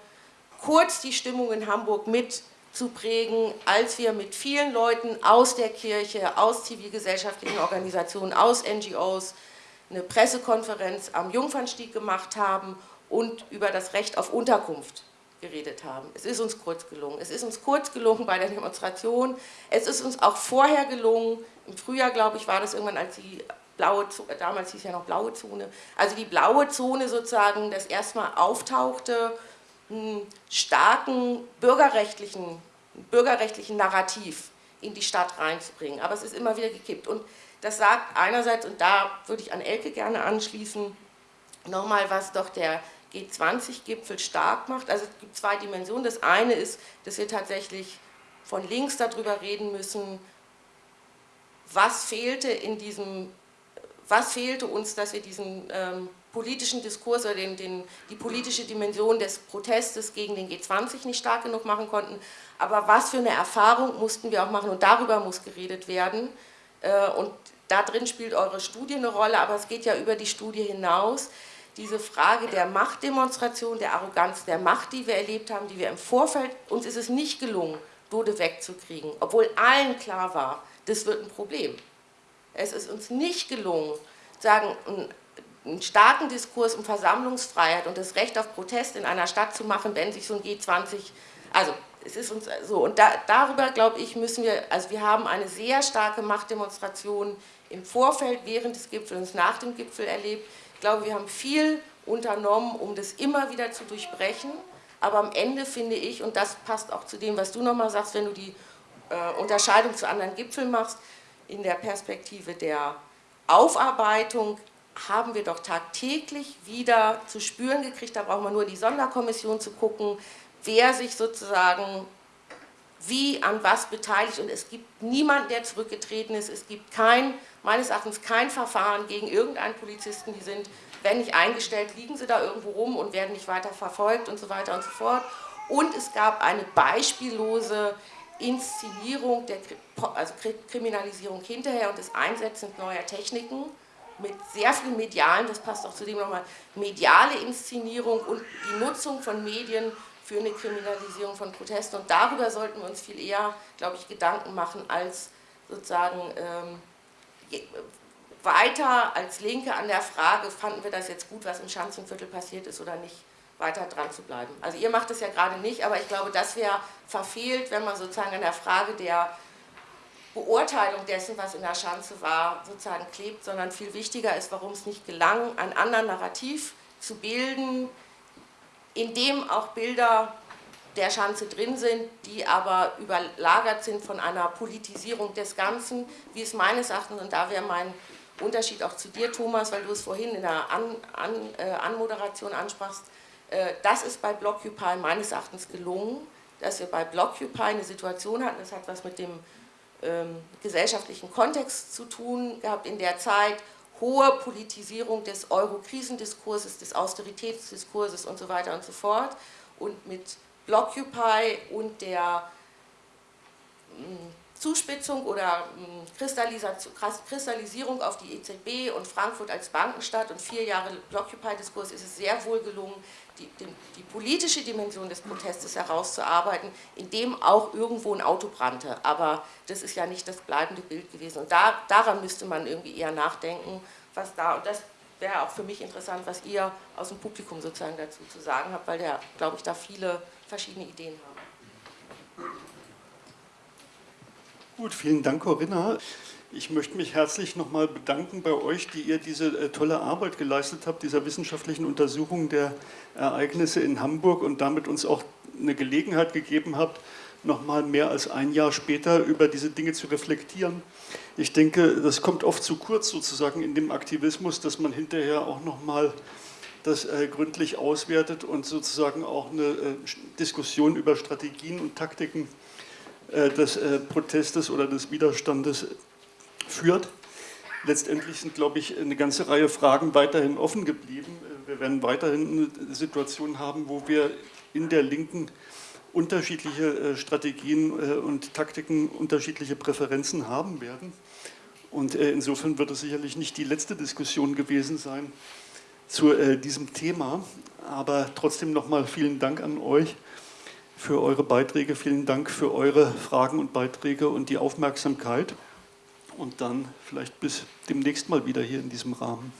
kurz die Stimmung in Hamburg mitzuprägen, als wir mit vielen Leuten aus der Kirche, aus zivilgesellschaftlichen Organisationen, aus NGOs eine Pressekonferenz am Jungfernstieg gemacht haben und über das Recht auf Unterkunft geredet haben. Es ist uns kurz gelungen. Es ist uns kurz gelungen bei der Demonstration. Es ist uns auch vorher gelungen, im Frühjahr, glaube ich, war das irgendwann, als die blaue Zone, damals hieß ja noch blaue Zone, also die blaue Zone sozusagen das erstmal auftauchte, einen starken bürgerrechtlichen, bürgerrechtlichen Narrativ in die Stadt reinzubringen. Aber es ist immer wieder gekippt. Und das sagt einerseits, und da würde ich an Elke gerne anschließen, nochmal, was doch der G20-Gipfel stark macht. Also es gibt zwei Dimensionen. Das eine ist, dass wir tatsächlich von links darüber reden müssen, was fehlte in diesem, was fehlte uns, dass wir diesen ähm, politischen Diskurs oder den, den, die politische Dimension des Protestes gegen den G20 nicht stark genug machen konnten. Aber was für eine Erfahrung mussten wir auch machen und darüber muss geredet werden. Äh, und da drin spielt eure Studie eine Rolle, aber es geht ja über die Studie hinaus diese Frage der Machtdemonstration, der Arroganz der Macht, die wir erlebt haben, die wir im Vorfeld, uns ist es nicht gelungen, Dode wegzukriegen, obwohl allen klar war, das wird ein Problem. Es ist uns nicht gelungen, sagen, einen starken Diskurs um Versammlungsfreiheit und das Recht auf Protest in einer Stadt zu machen, wenn sich so ein G20, also es ist uns so, und da, darüber, glaube ich, müssen wir, also wir haben eine sehr starke Machtdemonstration im Vorfeld, während des Gipfels und nach dem Gipfel erlebt. Ich glaube, wir haben viel unternommen, um das immer wieder zu durchbrechen. Aber am Ende finde ich, und das passt auch zu dem, was du nochmal sagst, wenn du die äh, Unterscheidung zu anderen Gipfeln machst, in der Perspektive der Aufarbeitung haben wir doch tagtäglich wieder zu spüren gekriegt, da braucht man nur die Sonderkommission zu gucken, wer sich sozusagen wie an was beteiligt und es gibt niemanden, der zurückgetreten ist, es gibt kein, meines Erachtens kein Verfahren gegen irgendeinen Polizisten, die sind, wenn nicht eingestellt, liegen sie da irgendwo rum und werden nicht weiter verfolgt und so weiter und so fort. Und es gab eine beispiellose Inszenierung, der also Kriminalisierung hinterher und das Einsetzen neuer Techniken mit sehr viel medialen, das passt auch zu dem nochmal, mediale Inszenierung und die Nutzung von Medien für eine Kriminalisierung von Protesten. Und darüber sollten wir uns viel eher, glaube ich, Gedanken machen, als sozusagen ähm, weiter als Linke an der Frage, fanden wir das jetzt gut, was im Schanzenviertel passiert ist oder nicht, weiter dran zu bleiben. Also ihr macht das ja gerade nicht, aber ich glaube, das wäre verfehlt, wenn man sozusagen an der Frage der Beurteilung dessen, was in der Schanze war, sozusagen klebt, sondern viel wichtiger ist, warum es nicht gelang, ein anderes Narrativ zu bilden, in dem auch Bilder der Schanze drin sind, die aber überlagert sind von einer Politisierung des Ganzen, wie es meines Erachtens, und da wäre mein Unterschied auch zu dir, Thomas, weil du es vorhin in der An An äh, Anmoderation ansprachst, äh, das ist bei Blockupy meines Erachtens gelungen, dass wir bei Blockupy eine Situation hatten, das hat was mit dem ähm, gesellschaftlichen Kontext zu tun gehabt in der Zeit, hohe Politisierung des Euro-Krisendiskurses, des Austeritätsdiskurses und so weiter und so fort. Und mit Blockupy und der mm, Zuspitzung oder mm, Kristallisierung auf die EZB und Frankfurt als Bankenstadt und vier Jahre Blockupy-Diskurs ist es sehr wohl gelungen, die, die, die, politische Dimension des Protestes herauszuarbeiten, in dem auch irgendwo ein Auto brannte. Aber das ist ja nicht das bleibende Bild gewesen. Und da, daran müsste man irgendwie eher nachdenken, was da, und das wäre auch für mich interessant, was ihr aus dem Publikum sozusagen dazu zu sagen habt, weil der, glaube ich, da viele verschiedene Ideen haben. Gut, vielen Dank, Corinna. Ich möchte mich herzlich nochmal bedanken bei euch, die ihr diese äh, tolle Arbeit geleistet habt, dieser wissenschaftlichen Untersuchung der Ereignisse in Hamburg und damit uns auch eine Gelegenheit gegeben habt, nochmal mehr als ein Jahr später über diese Dinge zu reflektieren. Ich denke, das kommt oft zu kurz sozusagen in dem Aktivismus, dass man hinterher auch nochmal das äh, gründlich auswertet und sozusagen auch eine äh, Diskussion über Strategien und Taktiken äh, des Protestes oder des Widerstandes führt. Letztendlich sind, glaube ich, eine ganze Reihe Fragen weiterhin offen geblieben. Wir werden weiterhin eine Situation haben, wo wir in der Linken unterschiedliche Strategien und Taktiken, unterschiedliche Präferenzen haben werden. Und insofern wird es sicherlich nicht die letzte Diskussion gewesen sein zu diesem Thema. Aber trotzdem nochmal vielen Dank an euch für eure Beiträge, vielen Dank für eure Fragen und Beiträge und die Aufmerksamkeit und dann vielleicht bis demnächst mal wieder hier in diesem Rahmen.